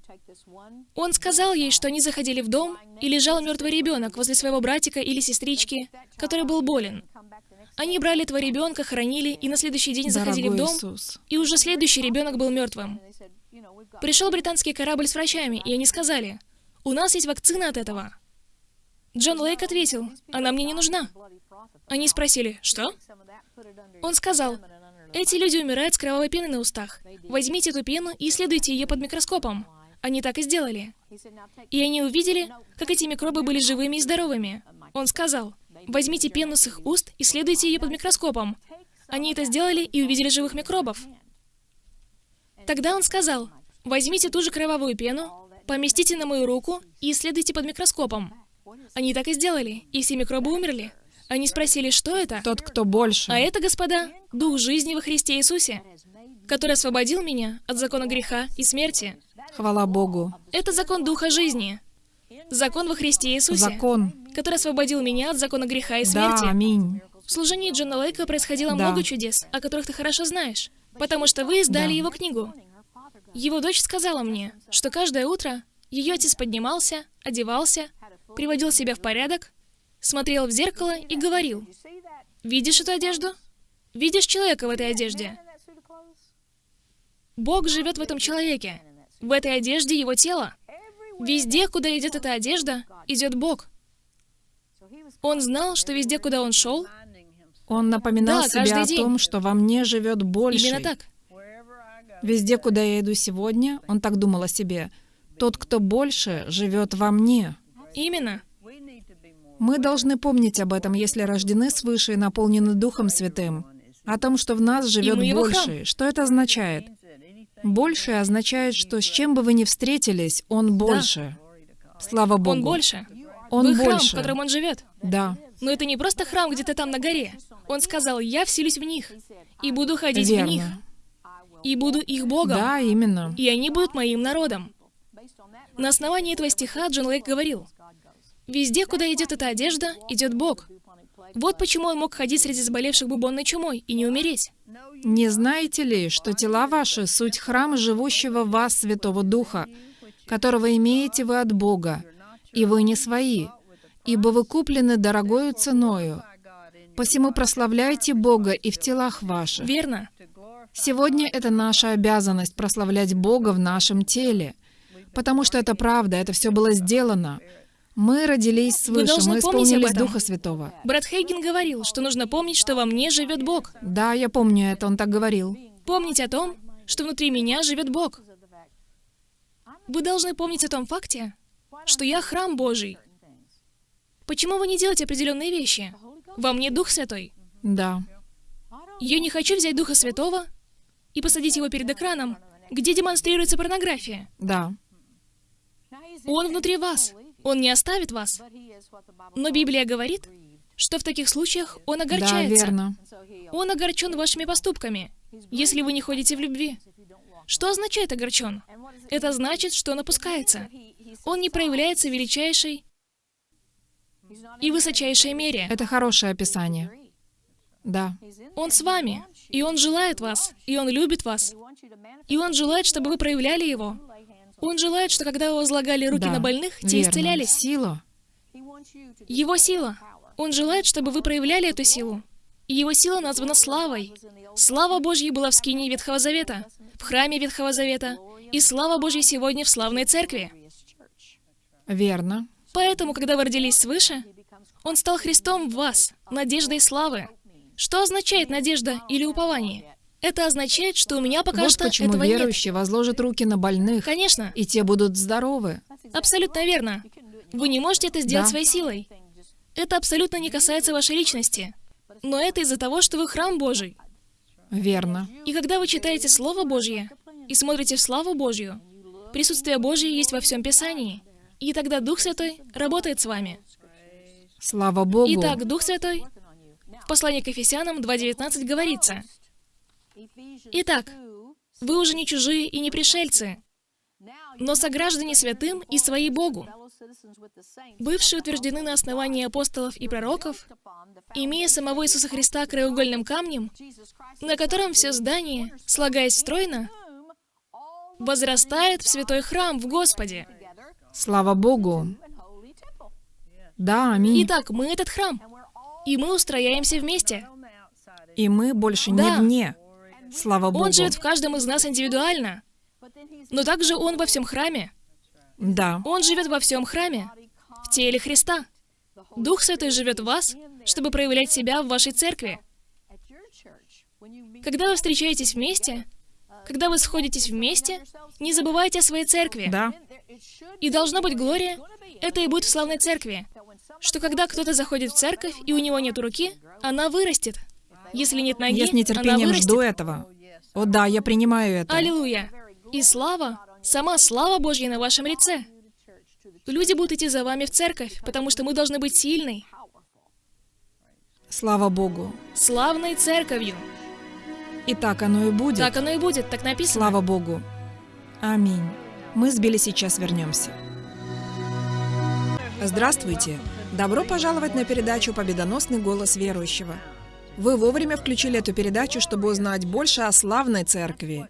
Он сказал ей, что они заходили в дом, и лежал мертвый ребенок возле своего братика или сестрички, который был болен. Они брали этого ребенка, хоронили, и на следующий день заходили в Дорогой дом, Иисус. и уже следующий ребенок был мертвым. Пришел британский корабль с врачами, и они сказали, «У нас есть вакцина от этого». Джон Лейк ответил, «Она мне не нужна». Они спросили, «Что?» Он сказал, «Эти люди умирают с кровавой пеной на устах. Возьмите эту пену и исследуйте ее под микроскопом». Они так и сделали. И они увидели, как эти микробы были живыми и здоровыми. Он сказал, «Возьмите пену с их уст, исследуйте ее под микроскопом». Они это сделали и увидели живых микробов. Тогда он сказал, возьмите ту же кровавую пену, поместите на мою руку и исследуйте под микроскопом. Они так и сделали, и все микробы умерли. Они спросили, что это? Тот, кто больше. А это, господа, Дух жизни во Христе Иисусе, который освободил меня от закона греха и смерти. Хвала Богу. Это закон Духа жизни. Закон во Христе Иисусе, Закон. который освободил меня от закона греха и Да, смерти. аминь. В служении Джона Лейка происходило Да. много чудес, о которых ты хорошо знаешь, потому что вы издали Да. его книгу. Его дочь сказала мне, что каждое утро ее отец поднимался, одевался, приводил себя в порядок, смотрел в зеркало и говорил, «Видишь эту одежду? Видишь человека в этой одежде? Бог живет в этом человеке. В этой одежде его тело. Везде, куда идет эта одежда, идет Бог. Он знал, что везде, куда он шел, Он напоминал Да, себе о день. том, что во мне живет больше. именно так. Везде, куда я иду сегодня, он так думал о себе. Тот, кто больше, живет во мне. Именно. Мы должны помнить об этом, если рождены свыше и наполнены Духом Святым. О том, что в нас живет больше. Что это означает? Больше означает, что с чем бы вы ни встретились, он больше. Слава Богу. Он больше. Он Вы храм, больше. в котором он живет. Да, Но это не просто храм где-то там на горе. Он сказал, я вселюсь в них, и буду ходить в них, верно. и буду их Богом, Да, именно. и они будут моим народом. На основании этого стиха Джон Лейк говорил, «Везде, куда идет эта одежда, идет Бог». Вот почему он мог ходить среди заболевших бубонной чумой и не умереть. Не знаете ли, что тела ваши — суть храма живущего в вас Святого Духа, которого имеете вы от Бога, и вы не свои, ибо вы куплены дорогою ценою. Посему прославляйте Бога и в телах ваших. Верно. Сегодня это наша обязанность прославлять Бога в нашем теле, потому что это правда, это все было сделано. Мы родились свыше, мы исполнились. Духа Святого. Брат Хейген говорил, что нужно помнить, что во мне живет Бог. Да, я помню это, он так говорил. Помнить о том, что внутри меня живет Бог. Вы должны помнить о том факте, что я храм Божий. Почему вы не делаете определенные вещи? Во мне Дух Святой. Да. Я не хочу взять Духа Святого и посадить его перед экраном, где демонстрируется порнография. Да. Он внутри вас. Он не оставит вас. Но Библия говорит, что в таких случаях он Да, огорчается. верно. Он огорчен вашими поступками, если вы не ходите в любви. Что означает огорчен? Это значит, что он опускается. Он не проявляется величайшей и высочайшей мере. Это хорошее описание. Да. Он с вами, и он желает вас, и он любит вас, и он желает, чтобы вы проявляли его. Он желает, что когда возлагали руки да. на больных, те Верно. исцелялись. Сила. Его сила. Он желает, чтобы вы проявляли эту силу. И его сила названа славой. Слава Божья была в скинии Ветхого Завета, в храме Ветхого Завета, и слава Божья сегодня в славной церкви. Верно. Поэтому, когда вы родились свыше, Он стал Христом в вас, надеждой славы. Что означает надежда или упование? Это означает, что у меня пока вот что почему этого нет. верующий возложит руки на больных, Конечно, и те будут здоровы. абсолютно верно. Вы не можете это сделать Да. своей силой. Это абсолютно не касается вашей личности. Но это из-за того, что вы храм Божий. Верно. И когда вы читаете Слово Божье и смотрите в славу Божью, присутствие Божье есть во всем Писании. И тогда Дух Святой работает с вами. Слава Богу. Итак, Дух Святой в послании к Ефесянам 2.19 говорится, «Итак, вы уже не чужие и не пришельцы, но сограждане святым и свои Богу, бывшие утверждены на основании апостолов и пророков, имея самого Иисуса Христа краеугольным камнем, на котором все здание, слагаясь стройно, возрастает в святой храм в Господе. Слава Богу. Да, аминь. Итак, мы этот храм, и мы устрояемся вместе. И мы больше не Да. вне. Слава Богу. Он живет в каждом из нас индивидуально, но также Он во всем храме. Да. Он живет во всем храме, в теле Христа. Дух Святой живет в вас, чтобы проявлять себя в вашей церкви. Когда вы встречаетесь вместе, когда вы сходитесь вместе, не забывайте о своей церкви. Да. И должно быть Глория, это и будет в славной церкви, что когда кто-то заходит в церковь, и у него нет руки, она вырастет. Если нет ноги, Я с она нетерпением вырастет. жду этого. О да, я принимаю это. Аллилуйя! И слава, сама слава Божья на вашем лице. Люди будут идти за вами в церковь, потому что мы должны быть сильной, Слава Богу. славной церковью. И так оно и будет. Так оно и будет, так написано. Слава Богу. Аминь. Мы с Билли сейчас вернемся. Здравствуйте. Добро пожаловать на передачу «Победоносный голос верующего». Вы вовремя включили эту передачу, чтобы узнать больше о славной церкви.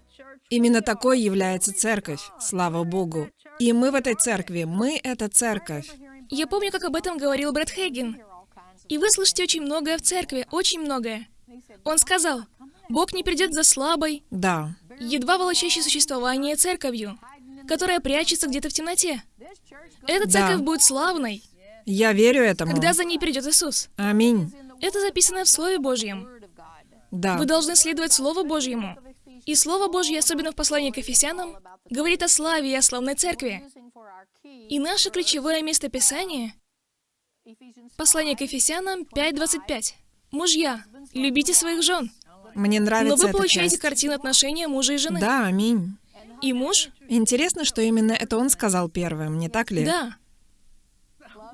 Именно такой является церковь, слава Богу. И мы в этой церкви, мы — это церковь. Я помню, как об этом говорил Брэд Хейген. И вы слышите очень многое в церкви, очень многое. Он сказал, Бог не придет за слабой, Да, едва волочащей существование церковью, которая прячется где-то в темноте. Эта Да. церковь будет славной, я верю этому. когда за ней придет Иисус. Аминь. Это записано в Слове Божьем. Да, Вы должны следовать Слову Божьему. И Слово Божье, особенно в послании к Ефесянам, говорит о славе и о славной церкви. И наше ключевое место Писания — послание к Ефесянам 5.25. Мужья, любите своих жен. мне Но нравится вы эта получаете часть. картину отношения мужа и жены. Да, аминь. И муж Интересно, что именно это он сказал первым, не так ли? Да.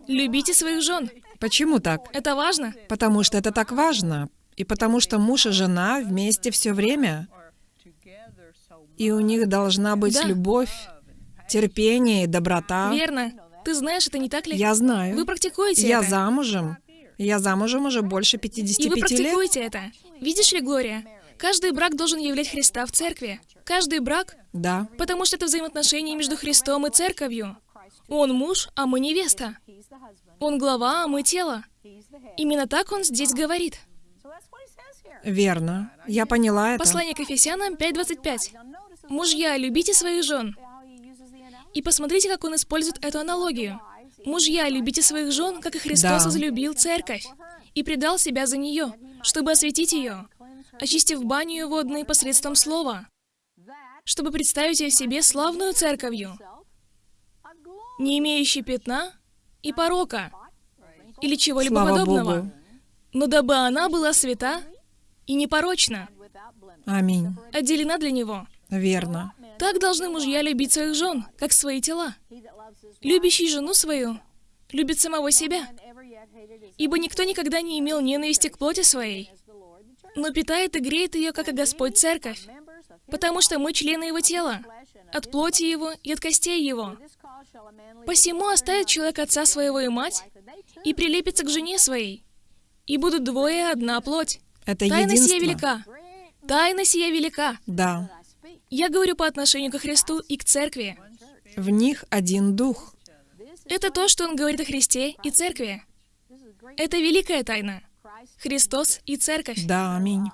Любите своих жен. Почему так? Это важно. Потому что это так важно. И потому что муж и жена вместе все время. И у них должна быть Да. любовь, терпение и доброта. Верно. Ты знаешь, это не так ли? Я знаю. Вы практикуете Я это. замужем. Я замужем уже больше 55 И вы лет. практикуете это. Видишь ли, Глория, Каждый брак должен являть Христа в церкви. Каждый брак, Да. потому что это взаимоотношения между Христом и церковью. Он муж, а мы невеста. Он глава, а мы тело. Именно так он здесь говорит. Верно. Я поняла это. Послание к Ефесянам 5.25. Мужья, любите своих жен. И посмотрите, как он использует эту аналогию. Мужья, любите своих жен, как и Христос Да. возлюбил церковь и предал себя за нее, чтобы осветить ее, очистив баню водной посредством слова, чтобы представить ее себе славную церковью, не имеющей пятна и порока или чего-либо Слава подобного, Богу. но дабы она была свята и непорочна, Аминь. отделена для Него. Верно. Так должны мужья любить своих жен, как свои тела. Любящий жену свою любит самого себя, ибо никто никогда не имел ненависти к плоти своей, но питает и греет ее, как и Господь Церковь, потому что мы члены Его тела, от плоти Его и от костей Его. Посему оставит человек отца своего и мать, и прилепится к жене своей, и будут двое одна плоть. Это Тайна сия единство. велика. Тайна сия велика. Да. Я говорю по отношению к Христу и к Церкви. В них один дух. Это то, что он говорит о Христе и Церкви. Это великая тайна. Христос и Церковь. Да, аминь.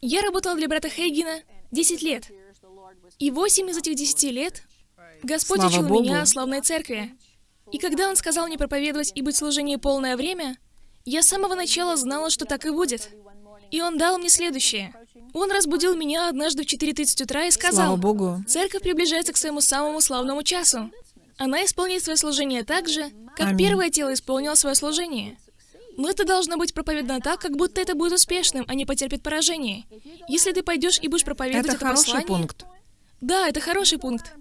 Я работала для брата Хейгена 10 лет. И 8 из этих 10 лет Господь Слава учил Богу. меня о славной церкви. И когда Он сказал мне проповедовать и быть в служении полное время, я с самого начала знала, что так и будет. И Он дал мне следующее. Он разбудил меня однажды в 4.30 утра и сказал, Слава Богу. Церковь приближается к своему самому славному часу. Она исполнит свое служение так же, как Аминь. первое тело исполнило свое служение. Но это должно быть проповедано так, как будто это будет успешным, а не потерпит поражение. Если ты пойдешь и будешь проповедовать Это это, хороший послание... пункт. Да, это хороший пункт.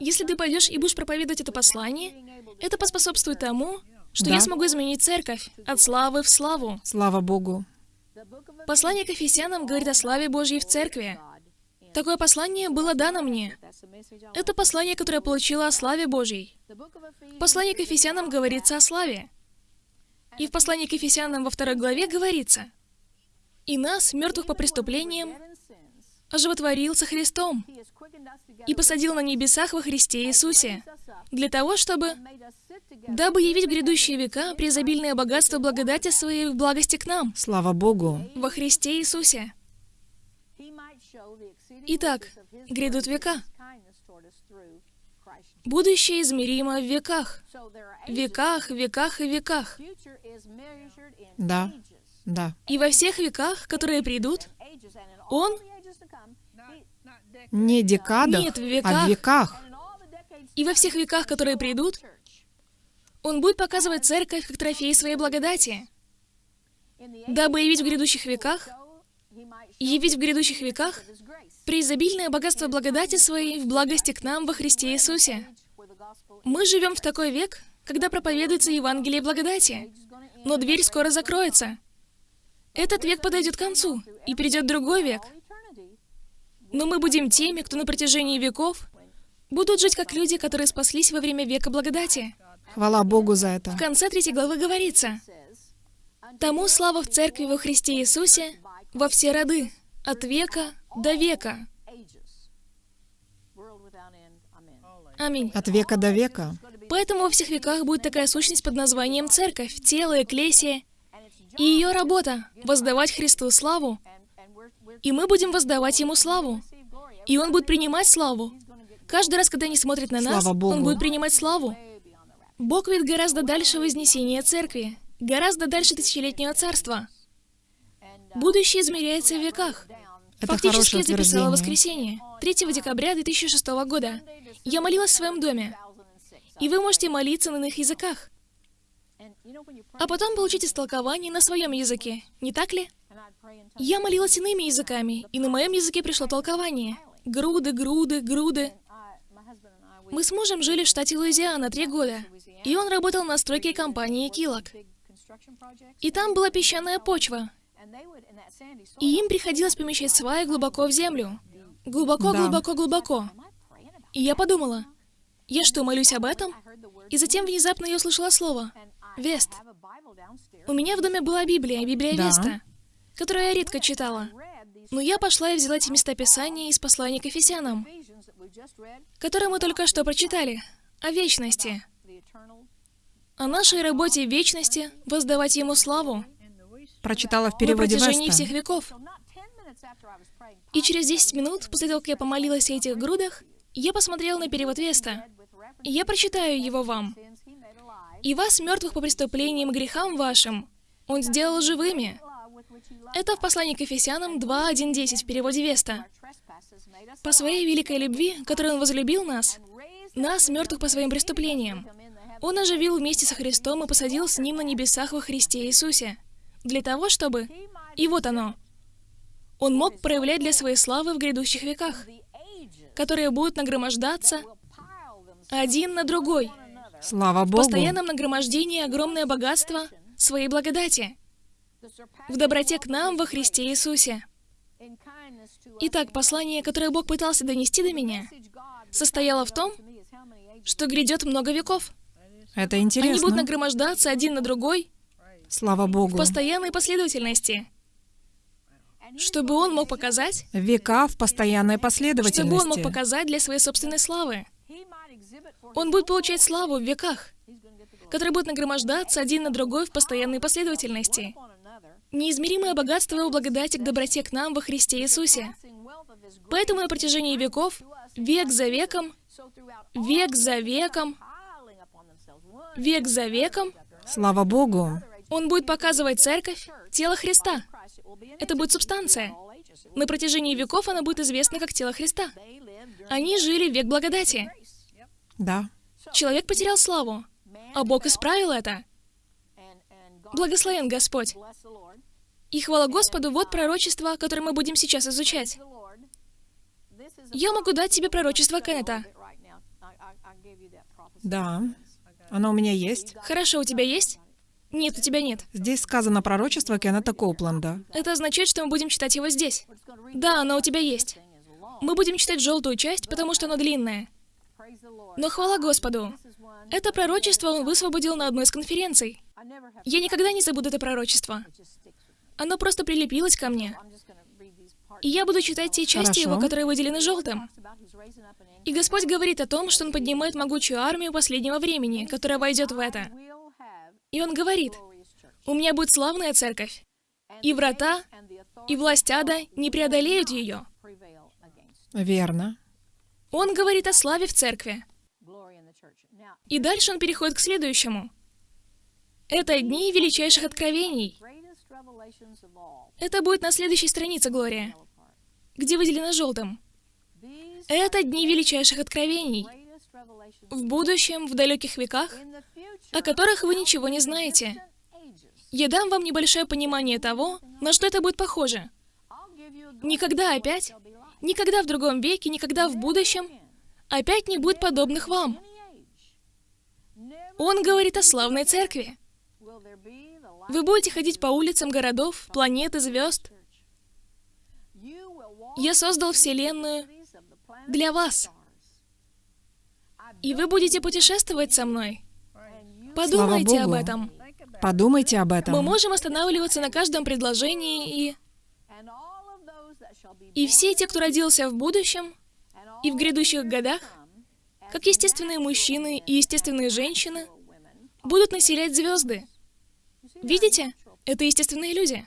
Если ты пойдешь и будешь проповедовать это послание, это поспособствует тому, что Да. я смогу изменить церковь от славы в славу. Слава Богу. Послание к Ефесянам говорит о славе Божьей в церкви. Такое послание было дано мне. Это послание, которое я получила о славе Божьей. В послании к Ефесянам говорится о славе. И в послании к Ефесянам во второй главе говорится, «И нас, мертвых по преступлениям, оживотворил со Христом и посадил на небесах во Христе Иисусе, для того, чтобы, дабы явить в грядущие века преизобильное богатство благодати Своей в благости к нам, Слава Богу. во Христе Иисусе». Итак, грядут века. Будущее измеримо в веках. Веках, веках и веках. Да. Да. И во всех веках, которые придут, Он, Не декадах, Нет, в а веках. в веках. и во всех веках, которые придут, Он будет показывать церковь как трофей своей благодати, дабы явить в грядущих веках, явить в грядущих веках преизобильное богатство благодати своей в благости к нам во Христе Иисусе. Мы живем в такой век, когда проповедуется Евангелие благодати, но дверь скоро закроется. Этот век подойдет к концу, и придет другой век. Но мы будем теми, кто на протяжении веков будут жить как люди, которые спаслись во время века благодати. Хвала Богу за это. В конце третьей главы говорится, «Тому слава в Церкви во Христе Иисусе во все роды, от века до века». Аминь. От века до века. Поэтому во всех веках будет такая сущность под названием Церковь, тело, Экклесия, и ее работа — воздавать Христу славу, и мы будем воздавать Ему славу, и Он будет принимать славу. Каждый раз, когда они смотрят на нас. Он будет принимать славу. Бог ведь гораздо дальше вознесения Церкви, гораздо дальше тысячелетнего царства. Будущее измеряется в веках. Это Фактически я записала воскресенье, 3 декабря 2006 года. Я молилась в своем доме. И вы можете молиться на иных языках. А потом получить истолкование на своем языке, не так ли? Я молилась иными языками, и на моем языке пришло толкование. Груды, груды, груды. Мы с мужем жили в штате Луизиана три года, и он работал на стройке компании Килок. И там была песчаная почва, и им приходилось помещать сваи глубоко в землю. Глубоко, Да. глубоко, глубоко. И я подумала, я что, молюсь об этом? И затем внезапно я услышала слово «Вест». У меня в доме была Библия, Библия Да. Веста, которую я редко читала. Но я пошла и взяла эти места Писания из послания к Ефесянам, которые мы только что прочитали, о вечности, о нашей работе в вечности, воздавать Ему славу Прочитала в на переводе протяжении Веста. всех веков. И через 10 минут, после того, как я помолилась о этих грудах, я посмотрела на перевод Веста. И я прочитаю его вам. «И вас, мертвых по преступлениям и грехам вашим, Он сделал живыми». Это в послании к Ефесянам 2.1.10 в переводе Веста. «По своей великой любви, которой Он возлюбил нас, нас, мертвых по своим преступлениям, Он оживил вместе со Христом и посадил с Ним на небесах во Христе Иисусе, для того, чтобы... И вот оно. Он мог проявлять для своей славы в грядущих веках, которые будут нагромождаться один на другой, Слава в Богу. постоянном нагромождении огромное богатство своей благодати, в доброте к нам во Христе Иисусе. Итак, послание, которое Бог пытался донести до меня, состояло в том, что грядет много веков. Это Они будут интересно. нагромождаться один на другой Слава в Богу. постоянной последовательности, чтобы Он мог показать, Века в постоянной чтобы Он мог последовательности. показать для своей собственной славы. Он будет получать славу в веках, которые будут нагромождаться один на другой в постоянной последовательности. Неизмеримое богатство Его благодати к доброте к нам во Христе Иисусе. Поэтому на протяжении веков, век за веком, век за веком, век за веком, Слава Богу. Он будет показывать церковь, тело Христа. Это будет субстанция. На протяжении веков она будет известна как тело Христа. Они жили в век благодати. Да. Человек потерял славу, а Бог исправил это. Благословен Господь. И хвала Господу, вот пророчество, которое мы будем сейчас изучать. Я могу дать тебе пророчество Кеннета. Да. Оно у меня есть. Хорошо, у тебя есть? Нет, у тебя нет. Здесь сказано пророчество Кеннета Коупленда. Это означает, что мы будем читать его здесь. Да, оно у тебя есть. Мы будем читать желтую часть, потому что оно длинное. Но хвала Господу. Это пророчество он высвободил на одной из конференций. Я никогда не забуду это пророчество. Оно просто прилепилось ко мне. И я буду читать те части Хорошо. его, которые выделены желтым. И Господь говорит о том, что Он поднимает могучую армию последнего времени, которая войдет в это. И Он говорит, «У меня будет славная церковь, и врата, и власть ада не преодолеют ее». Верно. Он говорит о славе в церкви. И дальше он переходит к следующему. Это дни величайших откровений. Это будет на следующей странице, Глория, где выделено желтым. Это дни величайших откровений. В будущем, в далеких веках, о которых вы ничего не знаете. Я дам вам небольшое понимание того, на что это будет похоже. Никогда опять, никогда в другом веке, никогда в будущем опять не будет подобных вам. Он говорит о славной церкви. Вы будете ходить по улицам городов, планет и звезд. Я создал Вселенную для вас. И вы будете путешествовать со мной. Подумайте об этом. Подумайте об этом. Мы можем останавливаться на каждом предложении и... И все те, кто родился в будущем и в грядущих годах, как естественные мужчины и естественные женщины, будут населять звезды. Видите? Это естественные люди.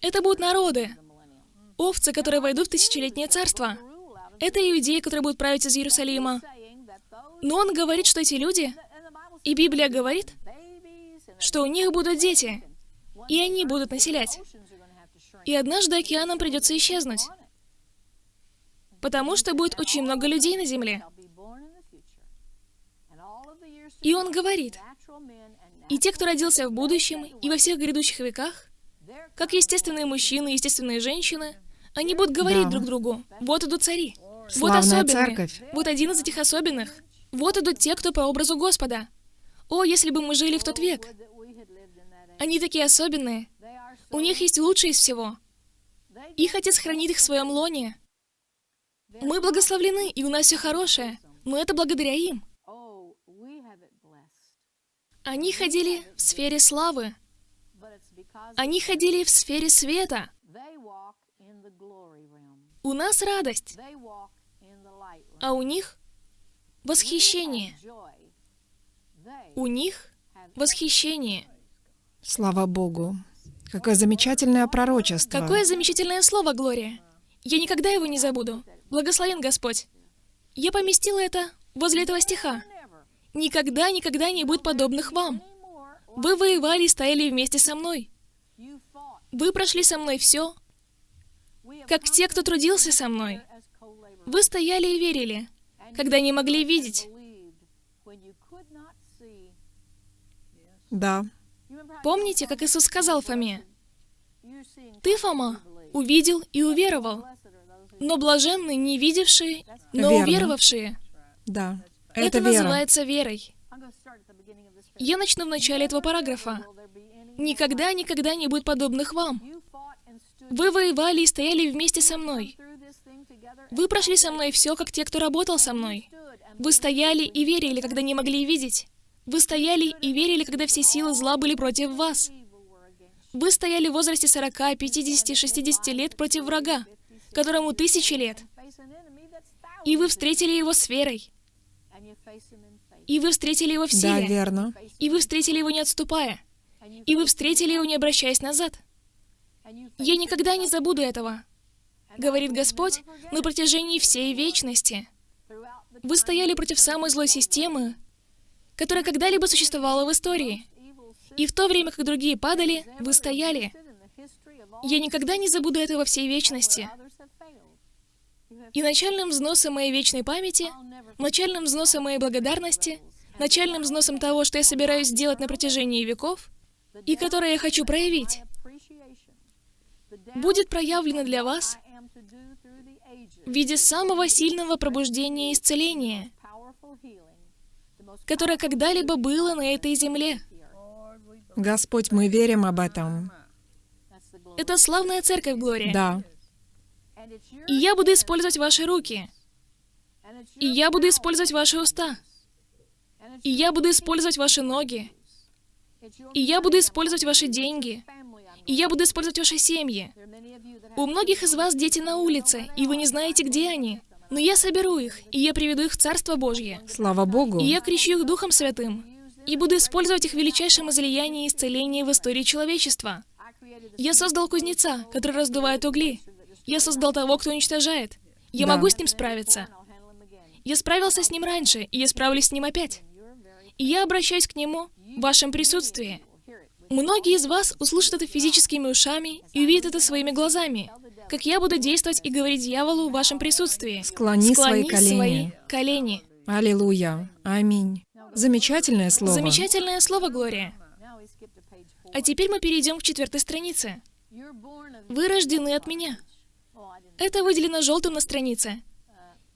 Это будут народы, овцы, которые войдут в тысячелетнее царство. Это иудеи, которые будут править из Иерусалима. Но он говорит, что эти люди, и Библия говорит, что у них будут дети, и они будут населять. И однажды океанам придется исчезнуть, потому что будет очень много людей на Земле. И он говорит, и те, кто родился в будущем и во всех грядущих веках, как естественные мужчины и естественные женщины, они будут говорить Да. друг другу, вот идут цари, вот Славная особенные, церковь. вот один из этих особенных, вот идут те, кто по образу Господа. О, если бы мы жили в тот век. Они такие особенные. У них есть лучшее из всего. Их Отец хранит их в своем лоне. Мы благословлены, и у нас все хорошее, но это благодаря им. Они ходили в сфере славы. Они ходили в сфере света. У нас радость, а у них восхищение. У них восхищение. Слава Богу. Какое замечательное пророчество. Какое замечательное слово, Глория. Я никогда его не забуду. Благословен Господь. Я поместила это возле этого стиха. «Никогда, никогда не будет подобных вам. Вы воевали и стояли вместе со мной. Вы прошли со мной все, как те, кто трудился со мной. Вы стояли и верили, когда не могли видеть. Да. Помните, как Иисус сказал Фоме? Ты, Фома, увидел и уверовал, но блаженны не видевшие, но Верно. уверовавшие. Да. Это, Это, вера. называется верой. Я начну в начале этого параграфа. Никогда, никогда не будет подобных вам. Вы воевали и стояли вместе со мной. Вы прошли со мной все, как те, кто работал со мной. Вы стояли и верили, когда не могли видеть. Вы стояли и верили, когда все силы зла были против вас. Вы стояли в возрасте 40, 50, 60 лет против врага, которому тысячи лет. И вы встретили его с верой. И вы встретили его в Да, силе. верно. И вы встретили его не отступая. И вы встретили его не обращаясь назад. Я никогда не забуду этого, говорит Господь, на протяжении всей вечности. Вы стояли против самой злой системы, которая когда-либо существовала в истории. И в то время, как другие падали, вы стояли. Я никогда не забуду этого всей вечности. И начальным взносом моей вечной памяти, начальным взносом моей благодарности, начальным взносом того, что я собираюсь сделать на протяжении веков, и которое я хочу проявить, будет проявлено для вас в виде самого сильного пробуждения и исцеления, которое когда-либо было на этой земле. Господь, мы верим об этом. Это славная церковь, Глория. Да. И я буду использовать ваши руки. И я буду использовать ваши уста. И я буду использовать ваши ноги. И я буду использовать ваши деньги. И я буду использовать ваши семьи. У многих из вас дети на улице, и вы не знаете, где они. Но я соберу их, и я приведу их в Царство Божье. Слава Богу. И я крещу их Духом Святым. И буду использовать их в величайшем излиянии и исцелении в истории человечества. Я создал кузнеца, который раздувает угли. Я создал того, кто уничтожает. Я Да. могу с ним справиться. Я справился с ним раньше, и я справлюсь с ним опять. И я обращаюсь к нему в вашем присутствии. Многие из вас услышат это физическими ушами и увидят это своими глазами, как я буду действовать и говорить дьяволу в вашем присутствии. Склони свои Склони колени. свои колени. Аллилуйя. Аминь. Замечательное слово. Замечательное слово, Глория. А теперь мы перейдем к четвертой странице. Вы рождены от меня. Это выделено желтым на странице.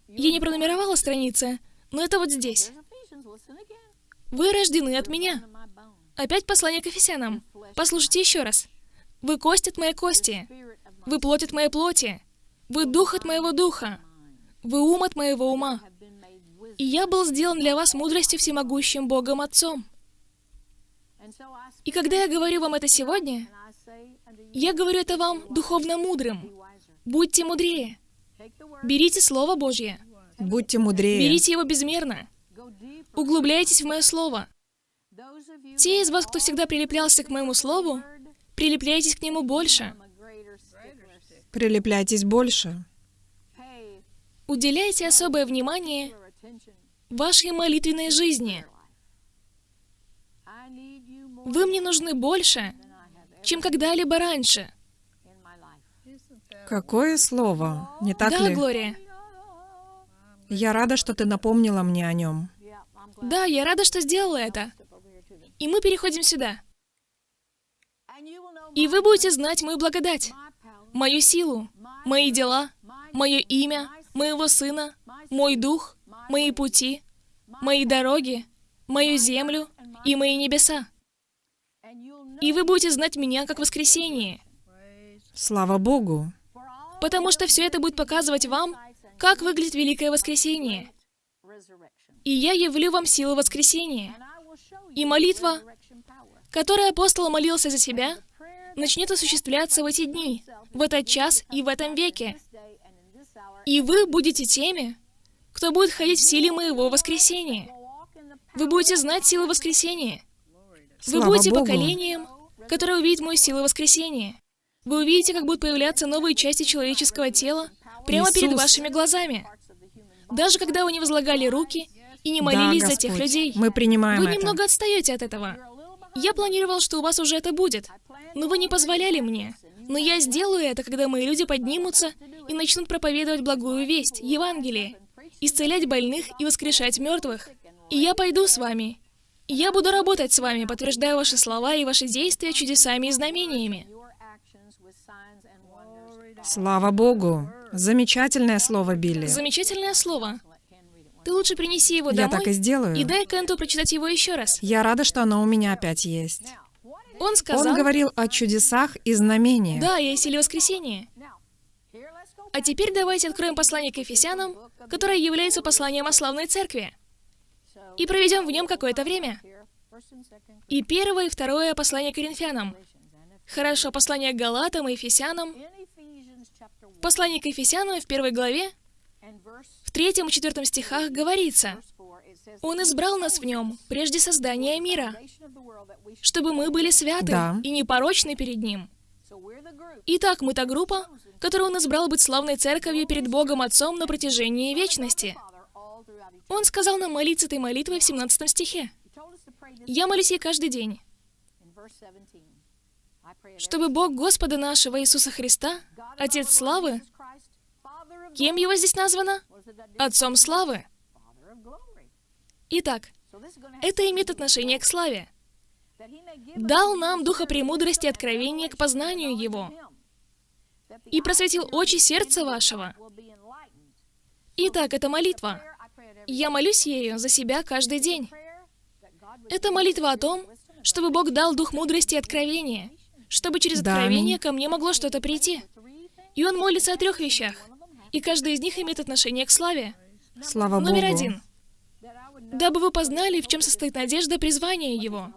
Я не пронумеровала страницы, но это вот здесь. Вы рождены от меня. Опять послание к Ефесянам. Послушайте еще раз. Вы кость от моей кости. Вы плоть от моей плоти. Вы дух от моего духа. Вы ум от моего ума. И я был сделан для вас мудростью всемогущим Богом Отцом. И когда я говорю вам это сегодня, я говорю это вам духовно мудрым. Будьте мудрее. Берите Слово Божье. Будьте мудрее. Берите его безмерно. Углубляйтесь в мое Слово. Те из вас, кто всегда прилеплялся к моему Слову, прилепляйтесь к нему больше. Прилепляйтесь больше. Уделяйте особое внимание вашей молитвенной жизни. Вы мне нужны больше, чем когда-либо раньше. Какое слово, не так да, ли? Глория. Я рада, что ты напомнила мне о нем. Да, я рада, что сделала это. И мы переходим сюда. И вы будете знать мою благодать, мою силу, мои дела, мое имя, моего сына, мой дух, мои пути, мои дороги, мою землю и мои небеса. И вы будете знать меня как воскресение, Слава Богу. Потому что все это будет показывать вам, как выглядит Великое Воскресение. И я явлю вам силу воскресения. И молитва, которой апостол молился за себя, начнет осуществляться в эти дни, в этот час и в этом веке. И вы будете теми, кто будет ходить в силе моего воскресения. Вы будете знать силу воскресения. Вы Слава будете Богу. поколением, которое увидит мою силу воскресения. Вы увидите, как будут появляться новые части человеческого тела прямо перед Иисус. вашими глазами. Даже когда вы не возлагали руки и не молились да, за тех Господь, людей. Мы принимаем Вы это. немного отстаете от этого. Я планировал, что у вас уже это будет, но вы не позволяли мне. Но я сделаю это, когда мои люди поднимутся и начнут проповедовать благую весть, Евангелие, исцелять больных и воскрешать мертвых. И я пойду с вами. И я буду работать с вами, подтверждая ваши слова и ваши действия чудесами и знамениями. Слава Богу. Замечательное слово, Билли. Замечательное слово. Ты лучше принеси его Я домой так и сделаю. и дай Кенту прочитать его еще раз. Я рада, что оно у меня опять есть. Он сказал... Он говорил о чудесах и знамениях. Да, я и силе воскресения. А теперь давайте откроем послание к Ефесянам, которое является посланием о славной церкви, и проведем в нем какое-то время. И первое и второе послание к Коринфянам. Хорошо, послание к Галатам и Ефесянам. Послание к Ефесянам в первой главе, в третьем и четвертом стихах говорится, «Он избрал нас в нем прежде создания мира, чтобы мы были святы Да. и непорочны перед Ним». Итак, мы та группа, которую Он избрал быть славной церковью перед Богом Отцом на протяжении вечности. Он сказал нам молиться этой молитвой в 17 стихе. Я молюсь ей каждый день, чтобы Бог Господа нашего Иисуса Христа, Отец славы, кем его здесь названо? Отцом славы. Итак, это имеет отношение к славе. Дал нам духа премудрости и откровения к познанию Его и просветил очи сердца вашего. Итак, это молитва. Я молюсь ею за себя каждый день. Это молитва о том, чтобы Бог дал дух мудрости и откровения, чтобы через Да, откровение аминь. ко мне могло что-то прийти. И он молится о трех вещах, и каждый из них имеет отношение к славе. Слава Номер Богу. один. Дабы вы познали, в чем состоит надежда призвания Его.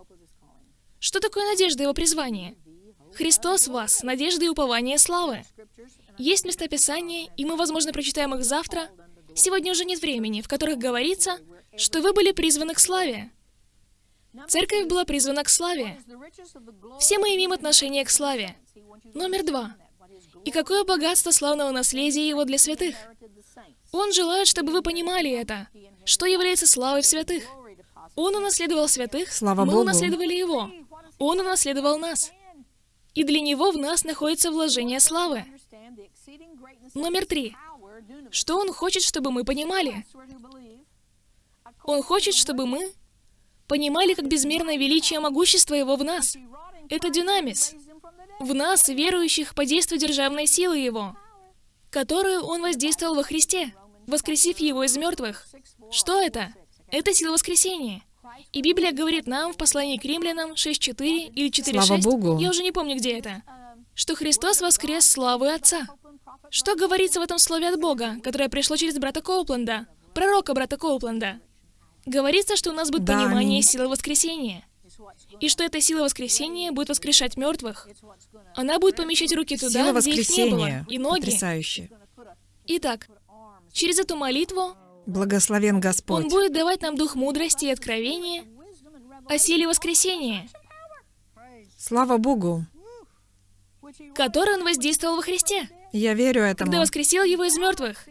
Что такое надежда Его призвания? Христос в вас, надежда и упование славы. Есть местописания, и мы, возможно, прочитаем их завтра. Сегодня уже нет времени, в которых говорится, что вы были призваны к славе. Церковь была призвана к славе. Все мы имеем отношение к славе. Номер два. И какое богатство славного наследия Его для святых. Он желает, чтобы вы понимали это, что является славой в святых. Он унаследовал святых, Слава мы Богу. унаследовали Его. Он унаследовал нас. И для Него в нас находится вложение славы. Номер три. Что Он хочет, чтобы мы понимали? Он хочет, чтобы мы понимали, как безмерное величие могущества Его в нас. Это динамис. В нас, верующих, по действию державной силы Его, которую Он воздействовал во Христе, воскресив Его из мертвых. Что это? Это сила воскресения. И Библия говорит нам в послании к римлянам 6.4 или 4.6, Слава Богу. я уже не помню, где это, что Христос воскрес славы Отца. Что говорится в этом слове от Бога, которое пришло через брата Коупленда, пророка брата Коупленда? Говорится, что у нас будет Да, понимание аминь. силы воскресения. И что эта сила воскресения будет воскрешать мертвых. Она будет помещать руки туда, Сила где их не было, и ноги. Потрясающе. Итак, через эту молитву Благословен Господь. Он будет давать нам дух мудрости и откровения о силе воскресения, Слава Богу. который Он воздействовал во Христе, Я верю этому. когда воскресил Его из мертвых.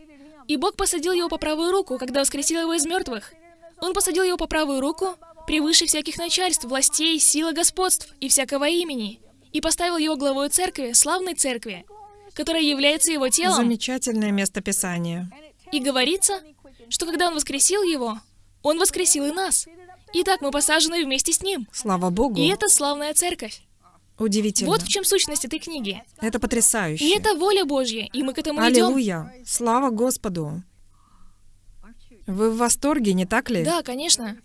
И Бог посадил Его по правую руку, когда воскресил Его из мертвых. Он посадил Его по правую руку превыше всяких начальств, властей, силы, господств и всякого имени, и поставил Его главой церкви, славной церкви, которая является Его телом. Замечательное место Писания. И говорится, что когда Он воскресил Его, Он воскресил и нас. Итак, мы посажены вместе с Ним. Слава Богу. И это славная церковь. Удивительно. Вот в чем сущность этой книги. Это потрясающе. И это воля Божья, и мы к этому идем. Аллилуйя. Слава Господу. Вы в восторге, не так ли? Да, конечно.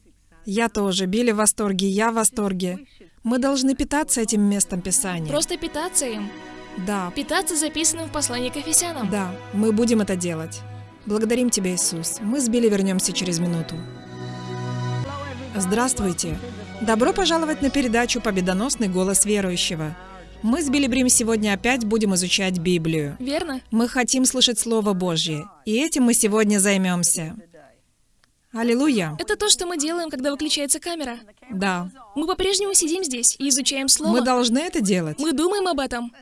Я тоже. Билли в восторге, я в восторге. Мы должны питаться этим местом Писания. Просто питаться им. Да, Питаться записанным в послании к Ефесянам. да, мы будем это делать. Благодарим Тебя, Иисус. Мы с Билли вернемся через минуту. Здравствуйте. Добро пожаловать на передачу «Победоносный голос верующего». Мы с Билли Брим сегодня опять будем изучать Библию. Верно? Мы хотим слышать Слово Божье, и этим мы сегодня займемся. Аллилуйя. Это то, что мы делаем, когда выключается камера. Да. Мы по-прежнему сидим здесь и изучаем Слово. Мы должны это делать. Мы думаем об этом.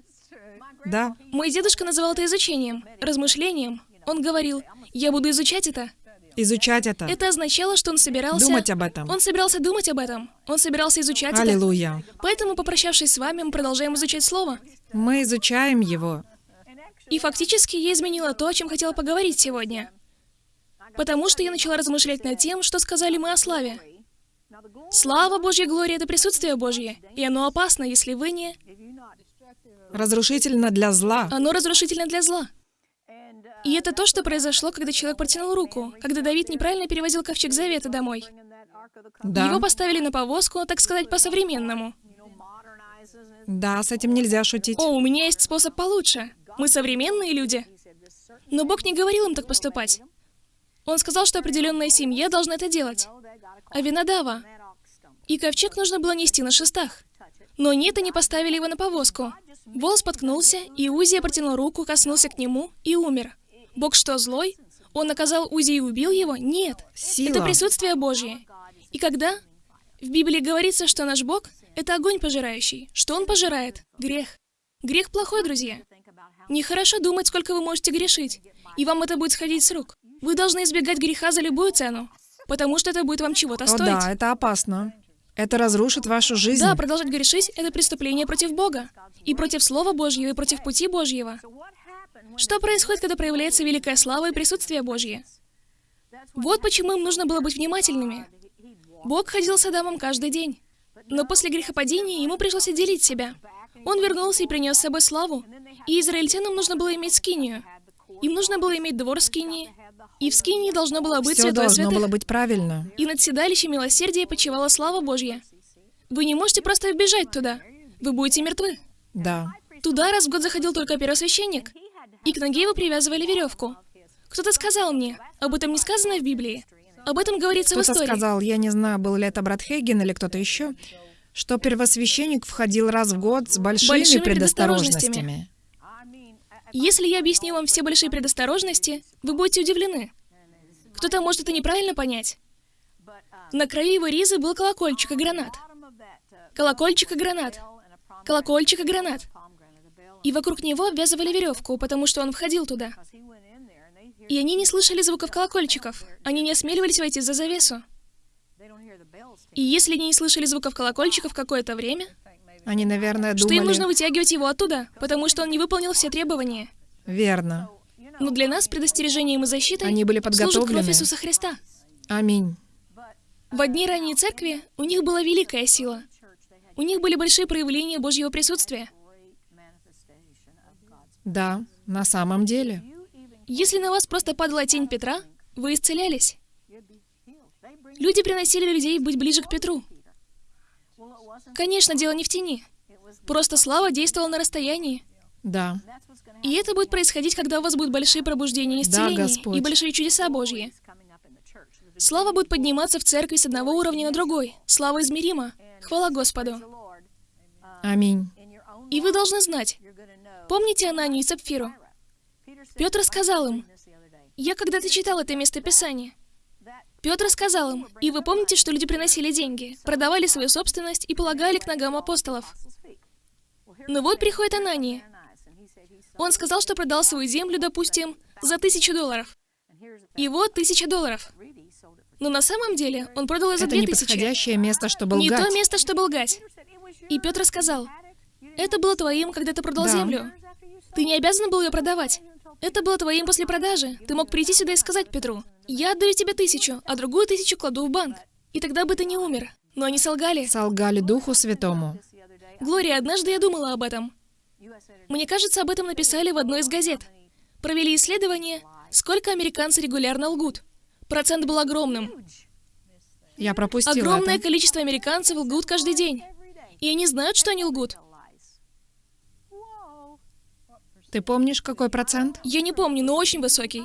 Да. Мой дедушка называл это изучением, размышлением. Он говорил, я буду изучать это. Изучать это. Это означало, что он собирался... Думать об этом. Он собирался думать об этом. Он собирался изучать это. Аллилуйя. Поэтому, попрощавшись с вами, мы продолжаем изучать Слово. Мы изучаем его. И фактически я изменила то, о чем хотела поговорить сегодня. Потому что я начала размышлять над тем, что сказали мы о славе. Слава Божья Глория — это присутствие Божье, и оно опасно, если вы не... Разрушительно для зла. Оно разрушительно для зла. И это то, что произошло, когда человек протянул руку, когда Давид неправильно перевозил ковчег Завета домой. Да. Его поставили на повозку, так сказать, по-современному. Да, с этим нельзя шутить. О, у меня есть способ получше. Мы современные люди. Но Бог не говорил им так поступать. Он сказал, что определенная семья должна это делать. А Винодава. И ковчег нужно было нести на шестах. Но они это не поставили его на повозку. Вол споткнулся, и Узия протянул руку, коснулся к нему и умер. Бог что, злой? Он наказал Узи и убил его? Нет. Сила. Это присутствие Божье. И когда в Библии говорится, что наш Бог — это огонь пожирающий, что Он пожирает? Грех. Грех плохой, друзья. Нехорошо думать, сколько вы можете грешить, и вам это будет сходить с рук. Вы должны избегать греха за любую цену, потому что это будет вам чего-то О стоить. да, это опасно. Это разрушит вашу жизнь. Да, продолжать грешить — это преступление против Бога, и против Слова Божьего, и против пути Божьего. Что происходит, когда проявляется великая слава и присутствие Божье? Вот почему им нужно было быть внимательными. Бог ходил с Адамом каждый день. Но после грехопадения ему пришлось отделить себя. Он вернулся и принес с собой славу. И израильтянам нужно было иметь скинию. Им нужно было иметь двор скинии. И в скинии должно было быть Все святое должно святых. было быть правильно. И над седалищем милосердия почивала слава Божья. Вы не можете просто вбежать туда. Вы будете мертвы. Да. Туда раз в год заходил только первосвященник. И к ноге его привязывали веревку. Кто-то сказал мне, об этом не сказано в Библии. Об этом говорится в Кто-то истории. сказал, я не знаю, был ли это брат Хейген или кто-то еще, что первосвященник входил раз в год с большими, Большими предосторожностями. Если я объясню вам все большие предосторожности, вы будете удивлены. Кто-то может это неправильно понять. На краю его ризы был колокольчик и гранат. Колокольчик и гранат. Колокольчик и гранат. И вокруг него обвязывали веревку, потому что он входил туда. И они не слышали звуков колокольчиков. Они не осмеливались войти за завесу. И если они не слышали звуков колокольчиков какое-то время, Они, наверное, что думали... им нужно вытягивать его оттуда, потому что он не выполнил все требования. Верно. Но для нас предостережением и защитой Они были служит кровь подготовлены. Иисуса Христа. Аминь. В одни ранней церкви у них была великая сила. У них были большие проявления Божьего присутствия. Да, на самом деле. Если на вас просто падала тень Петра, вы исцелялись. Люди приносили людей быть ближе к Петру. Конечно, дело не в тени. Просто слава действовала на расстоянии. Да. И это будет происходить, когда у вас будут большие пробуждения и исцеления Господь. и большие чудеса Божьи. Слава будет подниматься в церкви с одного уровня на другой. Слава измерима. Хвала Господу. Аминь. И вы должны знать. Помните Ананию и Сапфиру? Петр сказал им, я когда-то читал это местописание. Петр сказал им, и вы помните, что люди приносили деньги, продавали свою собственность и полагали к ногам апостолов. Но вот приходит Анания. Он сказал, что продал свою землю, допустим, за тысячу долларов. И вот тысяча долларов. Но на самом деле он продал ее за Это две тысячи. неподходящее место, чтобы Не лгать. то место, чтобы лгать. И Петр сказал, это было твоим, когда ты продал Да. землю. Ты не обязан был ее продавать. Это было твоим после продажи. Ты мог прийти сюда и сказать Петру, я отдаю тебе тысячу, а другую тысячу кладу в банк. И тогда бы ты не умер. Но они солгали. Солгали Духу Святому. Глория, однажды я думала об этом. Мне кажется, об этом написали в одной из газет. Провели исследование, сколько американцы регулярно лгут. Процент был огромным. Я пропустила Огромное это. количество американцев лгут каждый день. И они знают, что они лгут. Ты помнишь, какой процент? Я не помню, но очень высокий.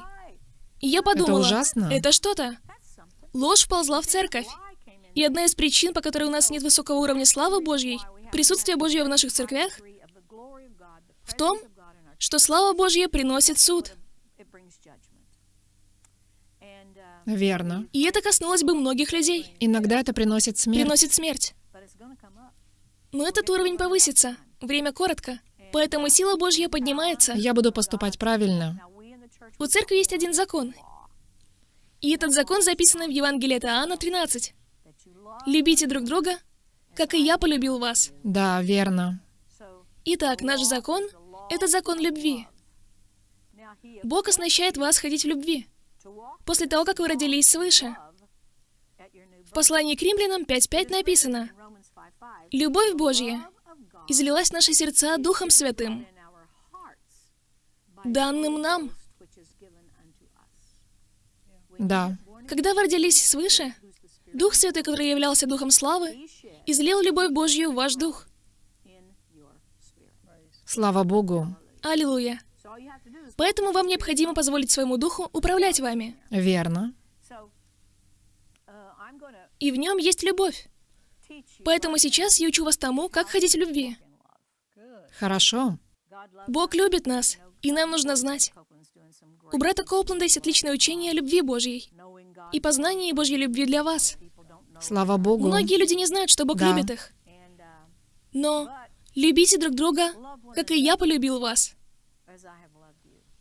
И я подумала, ужасно. это что-то. Ложь вползла в церковь. И одна из причин, по которой у нас нет высокого уровня славы Божьей, присутствия Божьего в наших церквях, в том, что слава Божья приносит суд. Верно. И это коснулось бы многих людей. Иногда это приносит смерть. Приносит смерть. Но этот уровень повысится. Время коротко. Поэтому сила Божья поднимается. Я буду поступать правильно. У церкви есть один закон. И этот закон записан в Евангелии от Иоанна 13. Любите друг друга, как и я полюбил вас. Да, верно. Итак, наш закон — это закон любви. Бог оснащает вас ходить в любви. После того, как вы родились свыше. В послании к римлянам 5.5 написано, «Любовь Божья излилась наши сердца Духом Святым, данным нам». Да. Когда вы родились свыше, Дух Святой, который являлся Духом Славы, излил любовь Божью в ваш Дух. Слава Богу. Аллилуйя. Поэтому вам необходимо позволить своему Духу управлять вами. Верно. И в нем есть любовь. Поэтому сейчас я учу вас тому, как ходить в любви. Хорошо. Бог любит нас, и нам нужно знать. У брата Коупленда есть отличное учение о любви Божьей и познании Божьей любви для вас. Слава Богу. Многие люди не знают, что Бог Да. любит их. Но любите друг друга, как и я полюбил вас.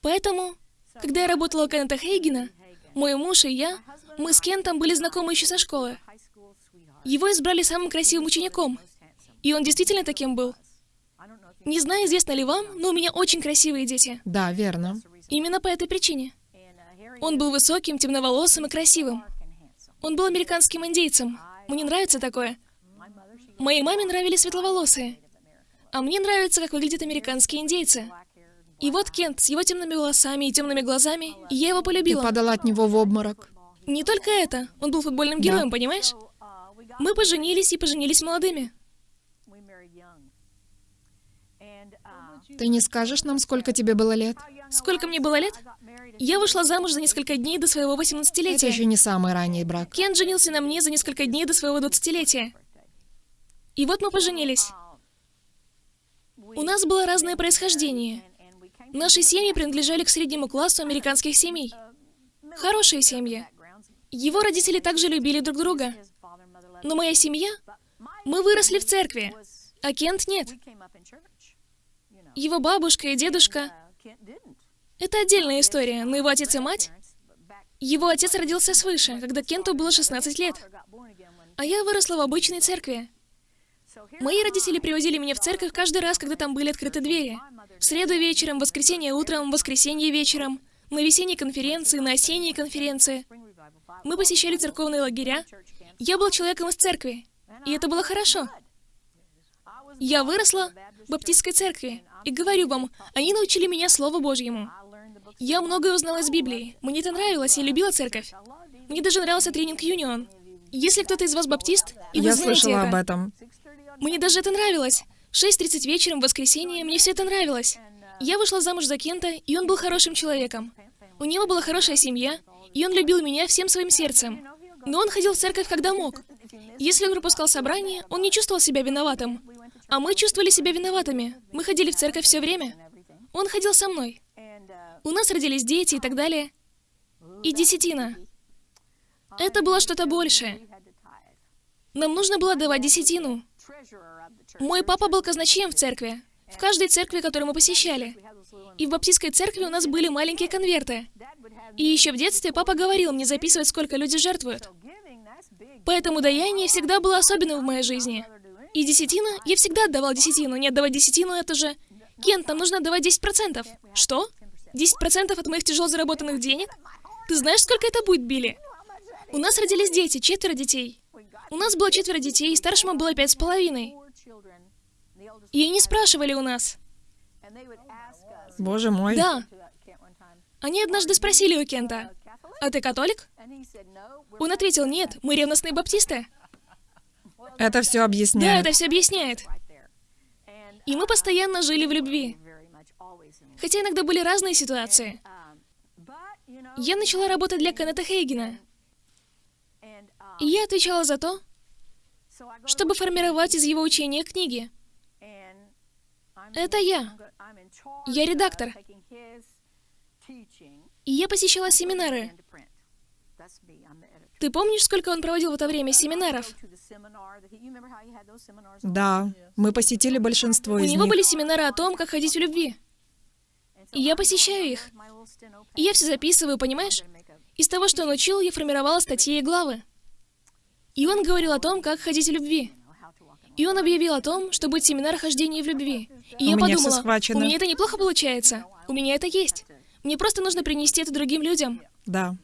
Поэтому, когда я работала у Кеннета Хейгена, мой муж и я, мы с Кентом были знакомы еще со школы. Его избрали самым красивым учеником, и он действительно таким был. Не знаю, известно ли вам, но у меня очень красивые дети. Да, верно. Именно по этой причине. Он был высоким, темноволосым и красивым. Он был американским индейцем. Мне нравится такое. Моей маме нравились светловолосые. А мне нравится, как выглядят американские индейцы. И вот Кент с его темными волосами и темными глазами, и я его Ты полюбила. падала от него в обморок. Не только это. Он был футбольным Да. героем, понимаешь? Мы поженились и поженились молодыми. Ты не скажешь нам, сколько тебе было лет? Сколько мне было лет? Я вышла замуж за несколько дней до своего Это 18-летия. еще не самый ранний брак. Кен женился на мне за несколько дней до своего 20-летия. И вот мы поженились. У нас было разное происхождение. Наши семьи принадлежали к среднему классу американских семей. Хорошие семьи. Его родители также любили друг друга. Но моя семья, мы выросли в церкви, а Кент нет. Его бабушка и дедушка — это отдельная история, но его отец и мать... Его отец родился свыше, когда Кенту было 16 лет. А я выросла в обычной церкви. Мои родители привозили меня в церковь каждый раз, когда там были открыты двери. В среду вечером, воскресенье утром, воскресенье вечером, на весенней конференции, на осенней конференции. Мы посещали церковные лагеря. Я был человеком из церкви, и это было хорошо. Я выросла в баптистской церкви, и говорю вам, они научили меня Слову Божьему. Я многое узнала из Библии. Мне это нравилось, я любила церковь. Мне даже нравился тренинг Юнион. Если кто-то из вас баптист, и вы Я знаете слышала это, об этом. мне даже это нравилось. В 6.30 вечером в воскресенье мне все это нравилось. Я вышла замуж за Кента, и он был хорошим человеком. У него была хорошая семья, и он любил меня всем своим сердцем. Но он ходил в церковь, когда мог. Если он пропускал собрание, он не чувствовал себя виноватым. А мы чувствовали себя виноватыми. Мы ходили в церковь все время. Он ходил со мной. У нас родились дети и так далее. И десятина. Это было что-то большее. Нам нужно было давать десятину. Мой папа был казначеем в церкви. В каждой церкви, которую мы посещали. И в баптистской церкви у нас были маленькие конверты. И еще в детстве папа говорил мне записывать, сколько люди жертвуют. Поэтому даяние всегда было особенным в моей жизни. И десятина, я всегда отдавал десятину. Не отдавать десятину, это же... Кент, нам нужно отдавать 10%. Что? 10% от моих тяжело заработанных денег? Ты знаешь, сколько это будет, Билли? У нас родились дети, четверо детей. У нас было четверо детей, и старшему было пять с половиной. И они спрашивали у нас. Боже мой. Да. Они однажды спросили у Кента, «А ты католик?» Он ответил, «Нет, мы ревностные баптисты». Это все Да, объясняет. это все объясняет. И мы постоянно жили в любви. Хотя иногда были разные ситуации. Я начала работать для Кеннета Хейгена. И я отвечала за то, чтобы формировать из его учения книги. Это я. Я редактор. И я посещала семинары. Ты помнишь, сколько он проводил в это время семинаров? Да, мы посетили большинство У из него них. были семинары о том, как ходить в любви. И я посещаю их. И я все записываю, понимаешь? Из того, что он учил, я формировала статьи и главы. И он говорил о том, как ходить в любви. И он объявил о том, что будет семинар о хождении в любви. И У я подумала, у меня это неплохо получается. У меня это есть. Мне просто нужно принести это другим людям. Да.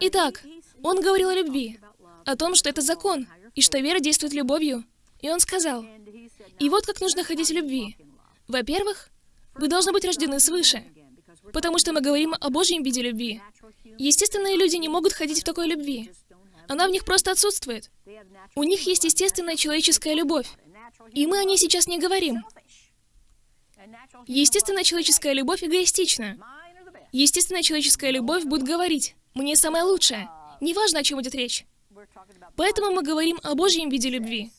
Итак, он говорил о любви, о том, что это закон, и что вера действует любовью. И он сказал, и вот как нужно ходить в любви. Во-первых, вы должны быть рождены свыше, потому что мы говорим о Божьем виде любви. Естественные люди не могут ходить в такой любви. Она в них просто отсутствует. У них есть естественная человеческая любовь. И мы о ней сейчас не говорим. Естественная человеческая любовь эгоистична. Естественная человеческая любовь будет говорить «мне самое лучшее». Неважно, о чем идет речь. Поэтому мы говорим о Божьем виде любви.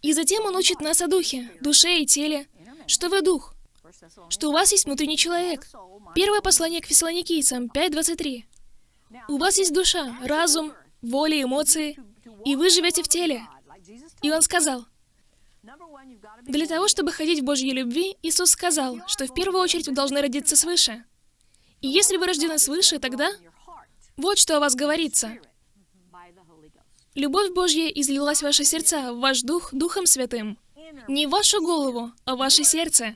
И затем он учит нас о духе, душе и теле, что вы дух, что у вас есть внутренний человек. Первое послание к фессалоникийцам 5.23. У вас есть душа, разум, воля, эмоции, и вы живете в теле. И он сказал, для того, чтобы ходить в Божьей любви, Иисус сказал, что в первую очередь вы должны родиться свыше. И если вы рождены свыше, тогда вот что о вас говорится. Любовь Божья излилась в ваши сердца, в ваш дух, Духом Святым. Не в вашу голову, а в ваше сердце.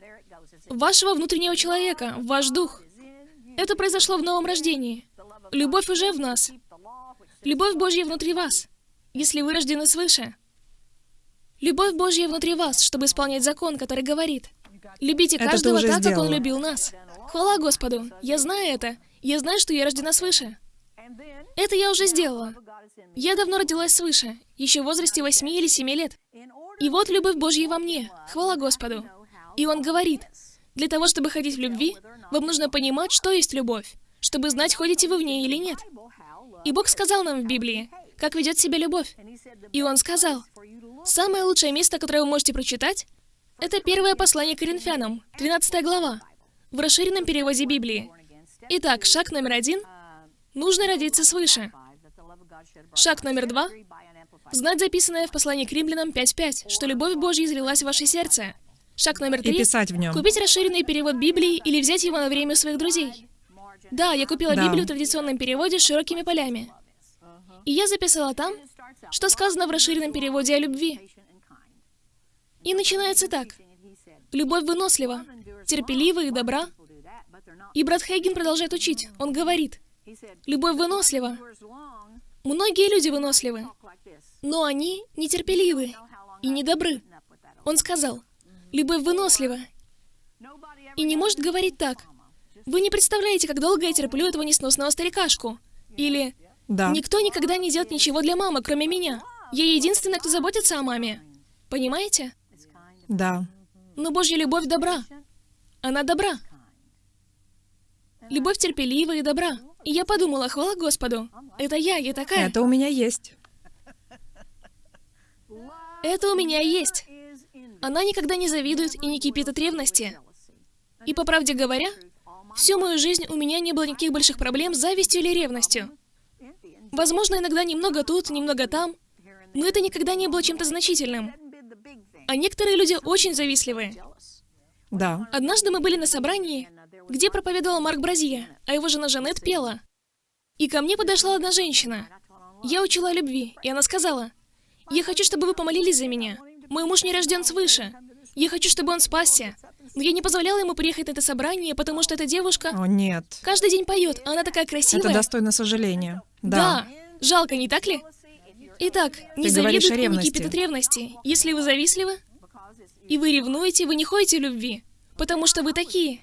Вашего внутреннего человека, в ваш дух. Это произошло в новом рождении. Любовь уже в нас. Любовь Божья внутри вас, если вы рождены свыше. Любовь Божья внутри вас, чтобы исполнять закон, который говорит, «Любите каждого так, как Он сделала. любил нас». Хвала Господу! Я знаю это. Я знаю, что я рождена свыше. Это я уже сделала. Я давно родилась свыше, еще в возрасте 8 или 7 лет. И вот любовь Божья во мне. Хвала Господу. И Он говорит, для того, чтобы ходить в любви, вам нужно понимать, что есть любовь, чтобы знать, ходите вы в ней или нет. И Бог сказал нам в Библии, как ведет себя любовь. И Он сказал, самое лучшее место, которое вы можете прочитать, это первое послание к Коринфянам, 13 глава, в расширенном переводе Библии. Итак, шаг номер один – нужно родиться свыше. Шаг номер два – знать записанное в послании к римлянам 5.5, что любовь Божья излилась в ваше сердце. Шаг номер три купить расширенный перевод Библии или взять его на время у своих друзей. Да, я купила Да. Библию в традиционном переводе с широкими полями. И я записала там, что сказано в расширенном переводе о любви. И начинается так. Любовь вынослива, терпелива и добра. И брат Хейген продолжает учить. Он говорит, любовь вынослива. Многие люди выносливы, но они нетерпеливы и недобры. Он сказал, любовь вынослива и не может говорить так. Вы не представляете, как долго я терплю этого несносного старикашку. Или Да. никто никогда не делает ничего для мамы, кроме меня. Я единственная, кто заботится о маме. Понимаете? Да. Но Божья любовь добра. Она добра. Любовь терпелива и добра. И я подумала, хвала Господу. Это я, я такая. Это у меня есть. Это у меня есть. Она никогда не завидует и не кипит от ревности. И по правде говоря, всю мою жизнь у меня не было никаких больших проблем с завистью или ревностью. Возможно, иногда немного тут, немного там, но это никогда не было чем-то значительным. А некоторые люди очень завистливые. Да. Однажды мы были на собрании, где проповедовал Марк Бразия, а его жена Жанет пела. И ко мне подошла одна женщина. Я учила о любви, и она сказала, «Я хочу, чтобы вы помолились за меня. Мой муж не рожден свыше. Я хочу, чтобы он спасся. Но я не позволяла ему приехать на это собрание, потому что эта девушка О, нет. каждый день поет, а она такая красивая. Это достойно сожаления. Да. Да. Жалко, не так ли? Итак, не о и не кипят от ревности. Если вы завистливы, и вы ревнуете, вы не ходите в любви, потому что вы такие.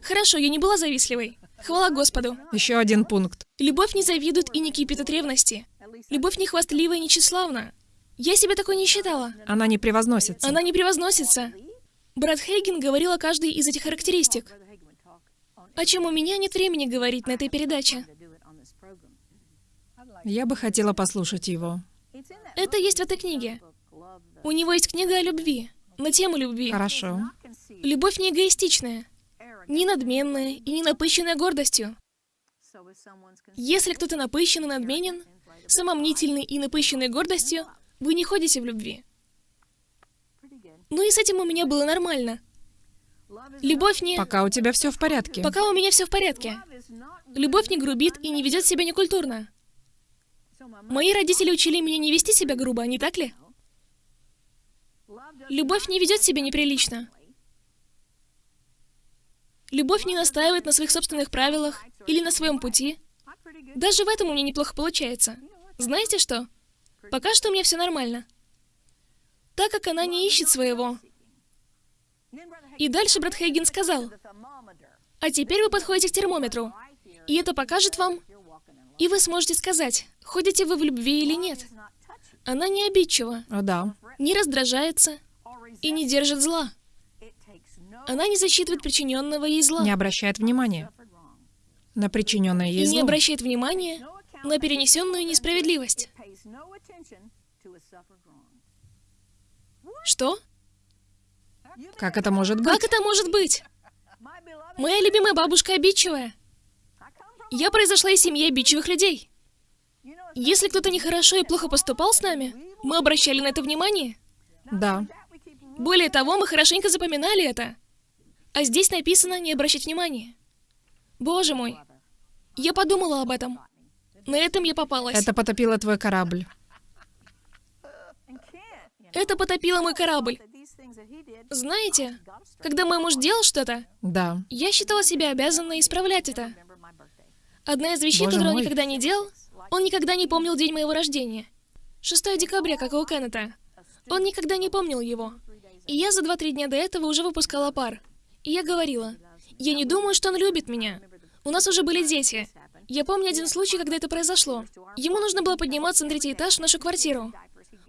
Хорошо, я не была завистливой. Хвала Господу. Еще один пункт. Любовь не завидует и не кипит от ревности. Любовь не хвастлива и не тщеславна. Я себя такой не считала. Она не превозносится. Она не превозносится. Брат Хейген говорил о каждой из этих характеристик. О чем у меня нет времени говорить на этой передаче. Я бы хотела послушать его. Это есть в этой книге. У него есть книга о любви, на тему любви. Хорошо. Любовь не эгоистичная. не надменная и не напыщенная гордостью. Если кто-то напыщен и надменен, самомнительный и напыщенный гордостью, вы не ходите в любви. Ну и с этим у меня было нормально. Любовь не... Пока у тебя все в порядке. Пока у меня все в порядке. Любовь не грубит и не ведет себя некультурно. Мои родители учили меня не вести себя грубо, не так ли? Любовь не ведет себя неприлично. Любовь не настаивает на своих собственных правилах или на своем пути. Даже в этом у меня неплохо получается. Знаете что? Пока что у меня все нормально. Так как она не ищет своего. И дальше брат Хейген сказал, а теперь вы подходите к термометру, и это покажет вам, и вы сможете сказать, ходите вы в любви или нет. Она не обидчива, О, да. не раздражается и не держит зла. Она не засчитывает причиненного ей зла. Не обращает внимания на причиненное ей и не зло. обращает внимания на перенесенную несправедливость. Что? Как это может быть? Как это может быть? Моя любимая бабушка обидчивая. Я произошла из семьи обидчивых людей. Если кто-то нехорошо и плохо поступал с нами, мы обращали на это внимание. Да. Более того, мы хорошенько запоминали это. А здесь написано не обращать внимания. Боже мой. Я подумала об этом. На этом я попалась. Это потопило твой корабль. Это потопило мой корабль. Знаете, когда мой муж делал что-то, Да. я считала себя обязанной исправлять это. Одна из вещей, Боже которую он мой. никогда не делал, он никогда не помнил день моего рождения. 6 декабря, как и у Кеннета. Он никогда не помнил его. И я за 2-3 дня до этого уже выпускала пар. И я говорила, я не думаю, что он любит меня. У нас уже были дети. Я помню один случай, когда это произошло. Ему нужно было подниматься на третий этаж в нашу квартиру.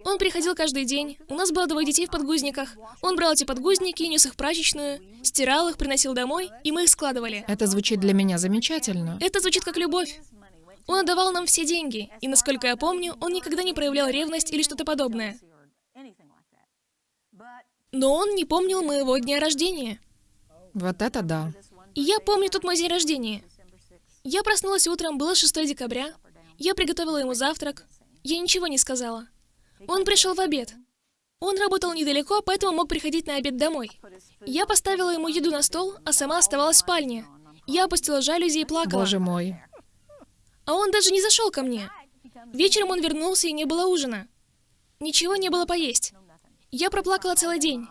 Он приходил каждый день, у нас было двое детей в подгузниках. Он брал эти подгузники, нес их в прачечную, стирал их, приносил домой, и мы их складывали. Это звучит для меня замечательно. Это звучит как любовь. Он отдавал нам все деньги, и, насколько я помню, он никогда не проявлял ревность или что-то подобное. Но он не помнил моего дня рождения. Вот это да. Я помню тот мой день рождения. Я проснулась утром, было 6 декабря. Я приготовила ему завтрак. Я ничего не сказала. Он пришел в обед. Он работал недалеко, поэтому мог приходить на обед домой. Я поставила ему еду на стол, а сама оставалась в спальне. Я опустила жалюзи и плакала. Боже мой. А он даже не зашел ко мне. Вечером он вернулся, и не было ужина. Ничего не было поесть. Я проплакала целый день.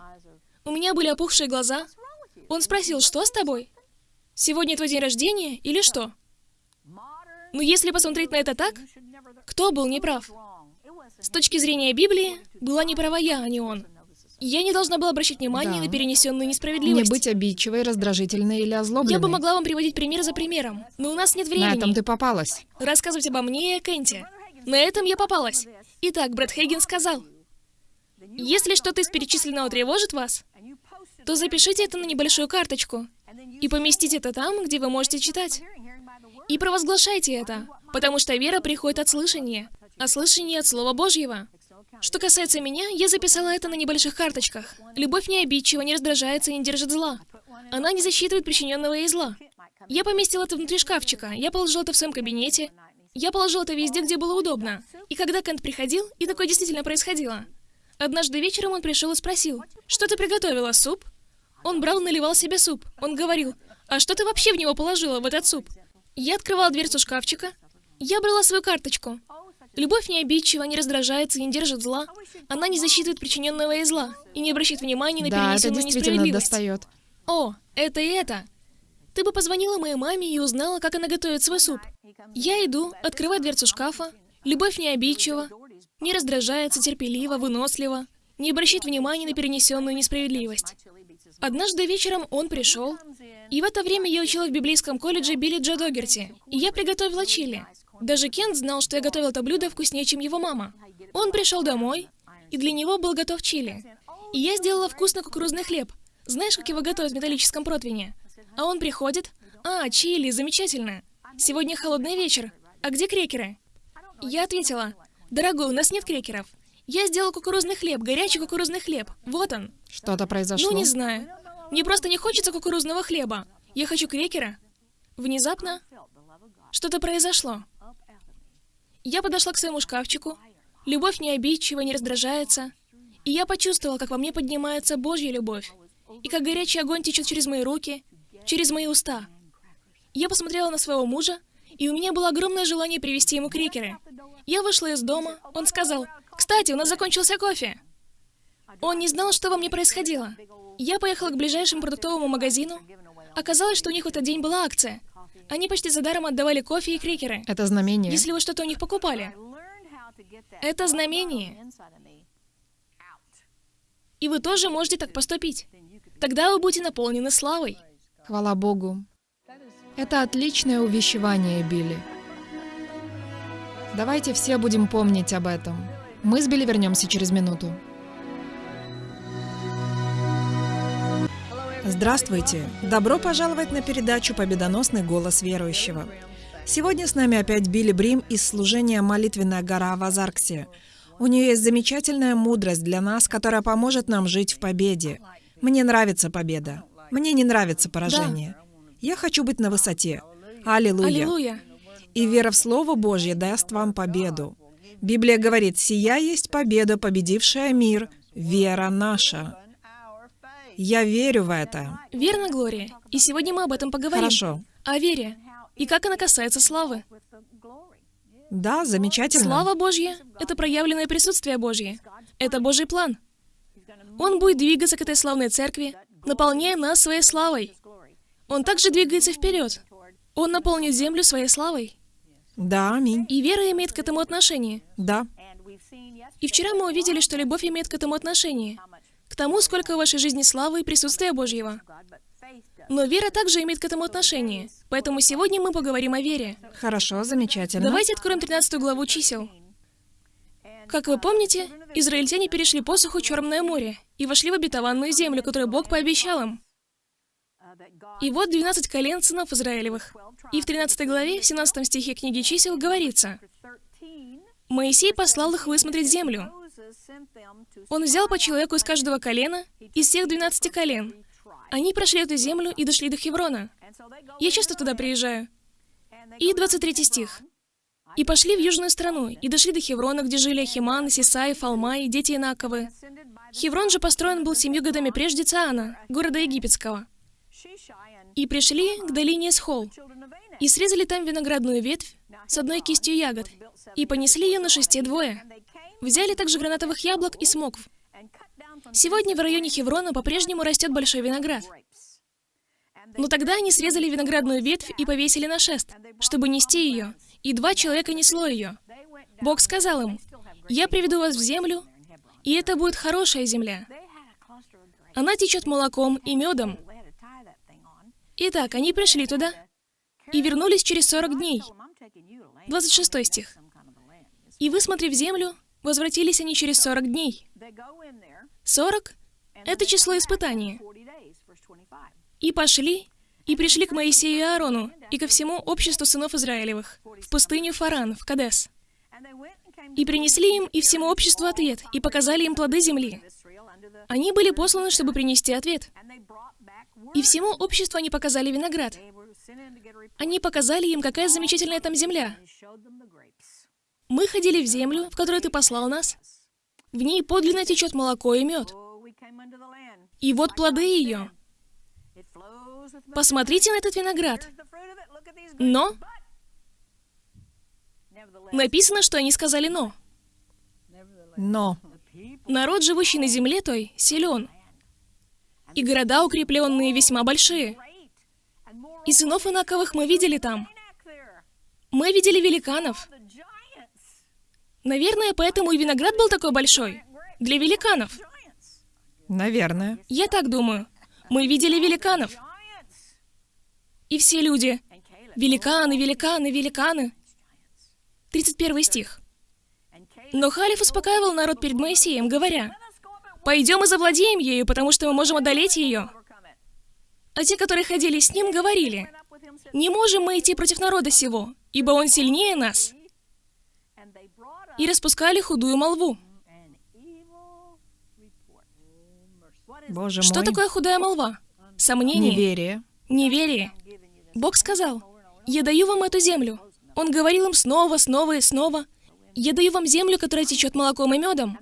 У меня были опухшие глаза. Он спросил, что с тобой? Сегодня твой день рождения или что? Ну, если посмотреть на это так, кто был неправ? С точки зрения Библии, была неправа я, а не он. Я не должна была обращать внимание Да. на перенесенную Не несправедливость. быть обидчивой, раздражительной или озлобленной. Я бы могла вам приводить пример за примером, но у нас нет На времени. этом ты попалась. рассказывать обо мне и о Кенте. На этом я попалась. Итак, Брэд Хейген сказал, если что-то из перечисленного тревожит вас, то запишите это на небольшую карточку и поместите это там, где вы можете читать. И провозглашайте это, потому что вера приходит от слышания, а слышание от Слова Божьего. Что касается меня, я записала это на небольших карточках. Любовь не обидчива, не раздражается и не держит зла. Она не засчитывает причиненного ей зла. Я поместила это внутри шкафчика, я положила это в своем кабинете, я положила это везде, где было удобно. И когда Кент приходил, и такое действительно происходило. Однажды вечером он пришел и спросил, «Что ты приготовила, суп?» Он брал наливал себе суп. Он говорил, «А что ты вообще в него положила, в этот суп?» Я открывала дверцу шкафчика. Я брала свою карточку. Любовь не обидчива, не раздражается и не держит зла. Она не засчитывает причиненного ей зла и не обращает внимания на Да, это перенесенную действительно несправедливость. достает. О, это и это. Ты бы позвонила моей маме и узнала, как она готовит свой суп. Я иду, открываю дверцу шкафа. Любовь не обидчива, не раздражается, терпеливо, выносливо, не обращает внимания на перенесенную несправедливость. Однажды вечером он пришел, и в это время я учила в библейском колледже Билли Джо Догерти, и я приготовила чили. Даже Кент знал, что я готовила это блюдо вкуснее, чем его мама. Он пришел домой, и для него был готов чили. И я сделала вкусный кукурузный хлеб. Знаешь, как его готовят в металлическом противне? А он приходит. А, чили, замечательно. Сегодня холодный вечер. А где крекеры? Я ответила. Дорогой, у нас нет крекеров. Я сделала кукурузный хлеб, горячий кукурузный хлеб. Вот он. Что-то произошло. Ну, не знаю. Мне просто не хочется кукурузного хлеба. Я хочу крекера. Внезапно что-то произошло. Я подошла к своему шкафчику. Любовь не обидчива, не раздражается. И я почувствовала, как во мне поднимается Божья любовь. И как горячий огонь течет через мои руки, через мои уста. Я посмотрела на своего мужа, и у меня было огромное желание привезти ему крекеры. Я вышла из дома, он сказал, «Кстати, у нас закончился кофе». Он не знал, что во мне происходило. Я поехала к ближайшему продуктовому магазину. Оказалось, что у них в этот день была акция. Они почти за даром отдавали кофе и крекеры, Это знамение. если вы что-то у них покупали. Это знамение. И вы тоже можете так поступить. Тогда вы будете наполнены славой. Хвала Богу. Это отличное увещевание, Билли. Давайте все будем помнить об этом. Мы с Билли вернемся через минуту. Здравствуйте! Добро пожаловать на передачу «Победоносный голос верующего». Сегодня с нами опять Билли Брим из служения «Молитвенная гора» в Азарксе. У нее есть замечательная мудрость для нас, которая поможет нам жить в победе. Мне нравится победа. Мне не нравится поражение. Я хочу быть на высоте. Аллилуйя. Аллилуйя. И вера в Слово Божье даст вам победу. Библия говорит, «Сия есть победа, победившая мир, вера наша». Я верю в это. Верно, Глория. И сегодня мы об этом поговорим. Хорошо. О вере. И как она касается славы. Да, замечательно. Слава Божья — это проявленное присутствие Божье. Это Божий план. Он будет двигаться к этой славной церкви, наполняя нас своей славой. Он также двигается вперед. Он наполнит землю своей славой. Да, аминь. И вера имеет к этому отношение. Да. И вчера мы увидели, что любовь имеет к этому отношение. К тому, сколько в вашей жизни славы и присутствия Божьего. Но вера также имеет к этому отношение. Поэтому сегодня мы поговорим о вере. Хорошо, замечательно. Давайте откроем 13 главу чисел. Как вы помните, израильтяне перешли посуху Черное море и вошли в обетованную землю, которую Бог пообещал им. И вот 12 колен сынов Израилевых. И в 13 главе, в 17 стихе книги чисел говорится, «Моисей послал их высмотреть землю. Он взял по человеку из каждого колена, из всех 12 колен. Они прошли эту землю и дошли до Хеврона. Я часто туда приезжаю. И 23 стих. «И пошли в южную страну, и дошли до Хеврона, где жили Ахиман, Сисай, Фалмай, дети Инаковы. Хеврон же построен был семью годами прежде Циана, города египетского. И пришли к долине Схол, и срезали там виноградную ветвь с одной кистью ягод, и понесли ее на шесте двое. Взяли также гранатовых яблок и смокв. Сегодня в районе Хеврона по-прежнему растет большой виноград. Но тогда они срезали виноградную ветвь и повесили на шест, чтобы нести ее, и два человека несло ее. Бог сказал им, «Я приведу вас в землю, и это будет хорошая земля. Она течет молоком и медом». Итак, они пришли туда и вернулись через 40 дней. 26 стих. «И высмотрев землю, возвратились они через 40 дней». 40 — это число испытания. «И пошли, и пришли к Моисею и Аарону, и ко всему обществу сынов Израилевых, в пустыню Фаран, в Кадес. И принесли им и всему обществу ответ, и показали им плоды земли. Они были посланы, чтобы принести ответ. И всему обществу они показали виноград. Они показали им, какая замечательная там земля. Мы ходили в землю, в которую ты послал нас. В ней подлинно течет молоко и мед. И вот плоды ее. Посмотрите на этот виноград. Но написано, что они сказали «но». Но. Народ, живущий на земле той, силен. И города укрепленные весьма большие. И сынов Инаковых мы видели там. Мы видели великанов. Наверное, поэтому и виноград был такой большой. Для великанов. Наверное. Я так думаю. Мы видели великанов. И все люди. Великаны, великаны, великаны. 31 стих. Но Халиф успокаивал народ перед Моисеем, говоря, «Пойдем и завладеем ею, потому что мы можем одолеть ее». А те, которые ходили с ним, говорили, «Не можем мы идти против народа сего, ибо он сильнее нас». И распускали худую молву. Боже Что мой. такое худая молва? Сомнение, Неверие. неверие. Бог сказал, «Я даю вам эту землю». Он говорил им снова, снова и снова, «Я даю вам землю, которая течет молоком и медом».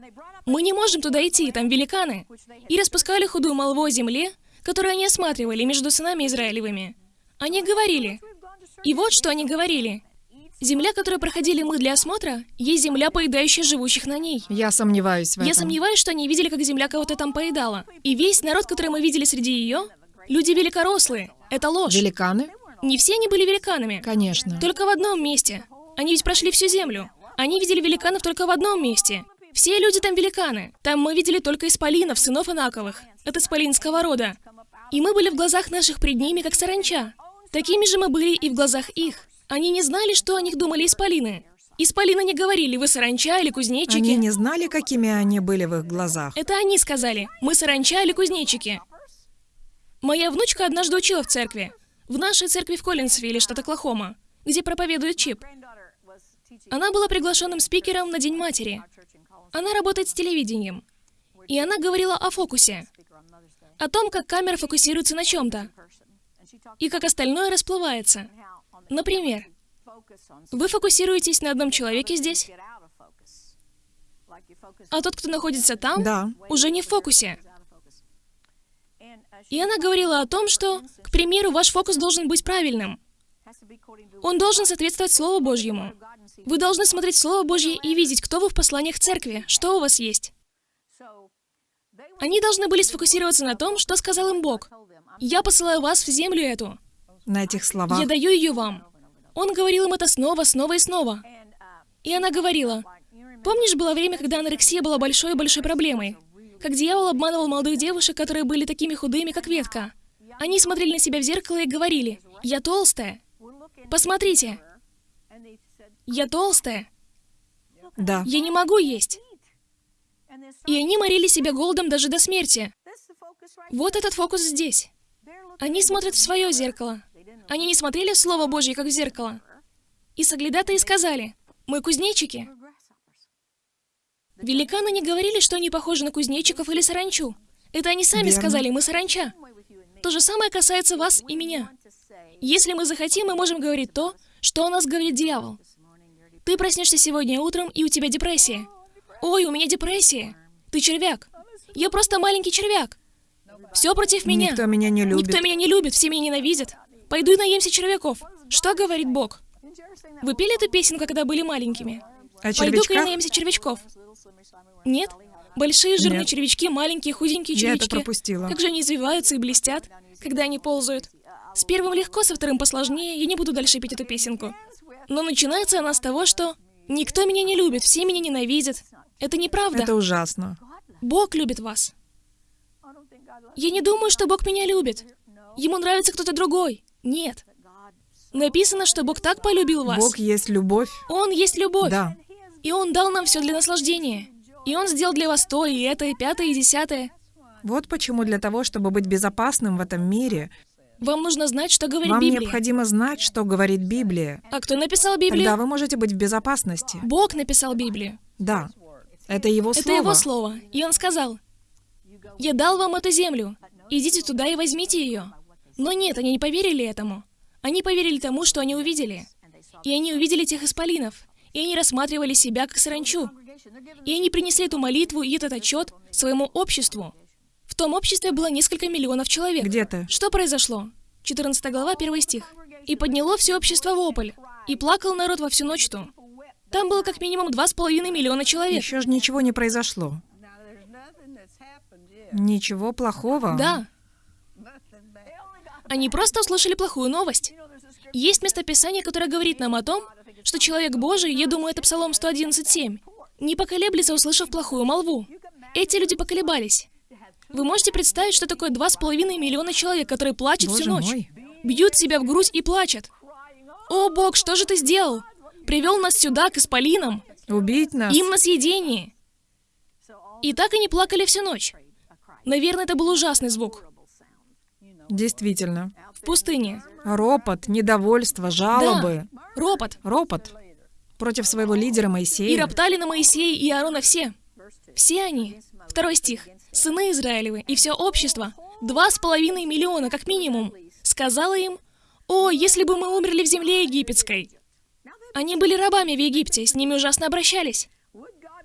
Мы не можем туда идти, там великаны. И распускали худую молву о земле, которую они осматривали между сынами Израилевыми. Они говорили, и вот что они говорили. Земля, которую проходили мы для осмотра, есть земля, поедающая живущих на ней. Я сомневаюсь в этом. Я сомневаюсь, что они видели, как земля кого-то там поедала. И весь народ, который мы видели среди ее, люди великорослые. Это ложь. Великаны? Не все они были великанами. Конечно. Только в одном месте. Они ведь прошли всю землю. Они видели великанов только в одном месте. Все люди там великаны. Там мы видели только исполинов, сынов Инаковых. Это исполинского рода. И мы были в глазах наших пред ними, как саранча. Такими же мы были и в глазах их. Они не знали, что о них думали исполины. Исполины не говорили, вы саранча или кузнечики. Они не знали, какими они были в их глазах. Это они сказали, мы саранча или кузнечики. Моя внучка однажды учила в церкви. В нашей церкви в Коллинсвилле, штат Оклахома, где проповедует Чип. Она была приглашенным спикером на День матери. Она работает с телевидением. И она говорила о фокусе. О том, как камера фокусируется на чем-то. И как остальное расплывается. Например, вы фокусируетесь на одном человеке здесь, а тот, кто находится там, Да. уже не в фокусе. И она говорила о том, что, к примеру, ваш фокус должен быть правильным. Он должен соответствовать Слову Божьему. Вы должны смотреть Слово Божье и видеть, кто вы в посланиях церкви, что у вас есть. Они должны были сфокусироваться на том, что сказал им Бог. «Я посылаю вас в землю эту. На этих словах. Я даю ее вам». Он говорил им это снова, снова и снова. И она говорила, «Помнишь, было время, когда анорексия была большой-большой проблемой? Как дьявол обманывал молодых девушек, которые были такими худыми, как ветка. Они смотрели на себя в зеркало и говорили, «Я толстая. Посмотрите, я толстая. Да. Я не могу есть». И они морили себя голодом даже до смерти. Вот этот фокус здесь. Они смотрят в свое зеркало. Они не смотрели в Слово Божье, как в зеркало. И соглядатые сказали, «Мы кузнечики». Великаны не говорили, что они похожи на кузнечиков или саранчу. Это они сами Верно. сказали, мы саранча. То же самое касается вас и меня. Если мы захотим, мы можем говорить то, что о нас говорит дьявол. Ты проснешься сегодня утром, и у тебя депрессия. Ой, у меня депрессия. Ты червяк. Я просто маленький червяк. Все против меня. Никто меня не любит. Никто меня не любит, все меня ненавидят. Пойду и наемся червяков. Что говорит Бог? Вы пели эту песенку, когда были маленькими? О Пойду-ка червячках? наемся червячков. Нет? Большие жирные Нет. червячки, маленькие худенькие Я это червячки. пропустила. Как же они извиваются и блестят, когда они ползают. С первым легко, со вторым посложнее. Я не буду дальше петь эту песенку. Но начинается она с того, что никто меня не любит, все меня ненавидят. Это неправда. Это ужасно. Бог любит вас. Я не думаю, что Бог меня любит. Ему нравится кто-то другой. Нет. Написано, что Бог так полюбил вас. Бог есть любовь. Он есть любовь. Да. И Он дал нам все для наслаждения. И Он сделал для вас то, и это, и пятое, и десятое. Вот почему для того, чтобы быть безопасным в этом мире, Вам нужно знать, что говорит вам Библия. необходимо знать, что говорит Библия. А кто написал Библию? Тогда вы можете быть в безопасности. Бог написал Библию. Да. Это его Это слово. его слово. И он сказал, «Я дал вам эту землю. Идите туда и возьмите ее». Но нет, они не поверили этому. Они поверили тому, что они увидели. И они увидели тех исполинов. И они рассматривали себя как саранчу. И они принесли эту молитву и этот отчет своему обществу. В том обществе было несколько миллионов человек. Где ты? Что произошло? 14 глава, 1 стих. «И подняло все общество вопль, и плакал народ во всю ночь ту». Там было как минимум два с половиной миллиона человек. Еще же ничего не произошло. Ничего плохого. Да. Они просто услышали плохую новость. Есть местописание, которое говорит нам о том, что человек Божий, я думаю, это Псалом 111.7, не поколеблется, услышав плохую молву. Эти люди поколебались. Вы можете представить, что такое два с половиной миллиона человек, которые плачут Боже всю ночь, мой. бьют себя в грудь и плачут. О, Бог, что же ты сделал? Привел нас сюда, к исполинам, Убить нас. им на съедение. И так они плакали всю ночь. Наверное, это был ужасный звук. Действительно. В пустыне. Ропот, недовольство, жалобы. Ропот. Ропот. Против своего лидера И Моисея. роптали на Моисея и Аарона все. Все они. Второй стих. Сыны Израилевы и все общество. Два с половиной миллиона, как минимум. сказала им, «О, если бы мы умерли в земле египетской!» Они были рабами в Египте, с ними ужасно обращались.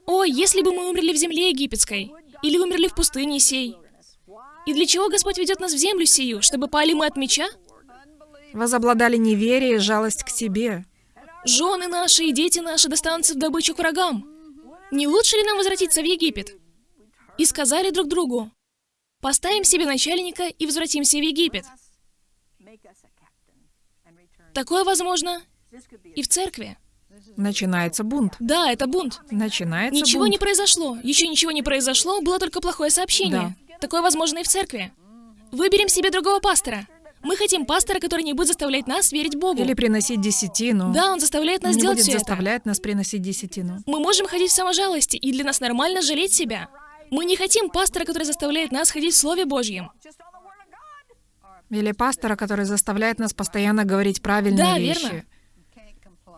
«О, если бы мы умерли в земле египетской!» Или умерли в пустыне сей. И для чего Господь ведет нас в землю сию? Чтобы пали мы от меча? Возобладали неверие и жалость к себе. Жены наши и дети наши достанутся в добычу к врагам. Не лучше ли нам возвратиться в Египет? И сказали друг другу, поставим себе начальника и возвратимся в Египет. Такое возможно и в церкви. Начинается бунт. Да, это бунт. Начинается Ничего бунт. не произошло. Еще ничего не произошло, было только плохое сообщение. Такое возможно и в церкви. Выберем себе другого пастора. Мы хотим пастора, который не будет заставлять нас верить Богу. Или приносить десятину. Да, он заставляет нас не делать будет все заставлять нас приносить десятину. это. Мы можем ходить в саможалости, и для нас нормально жалеть себя. Мы не хотим пастора, который заставляет нас ходить в Слове Божьем. Или пастора, который заставляет нас постоянно говорить правильные Да, вещи. верно.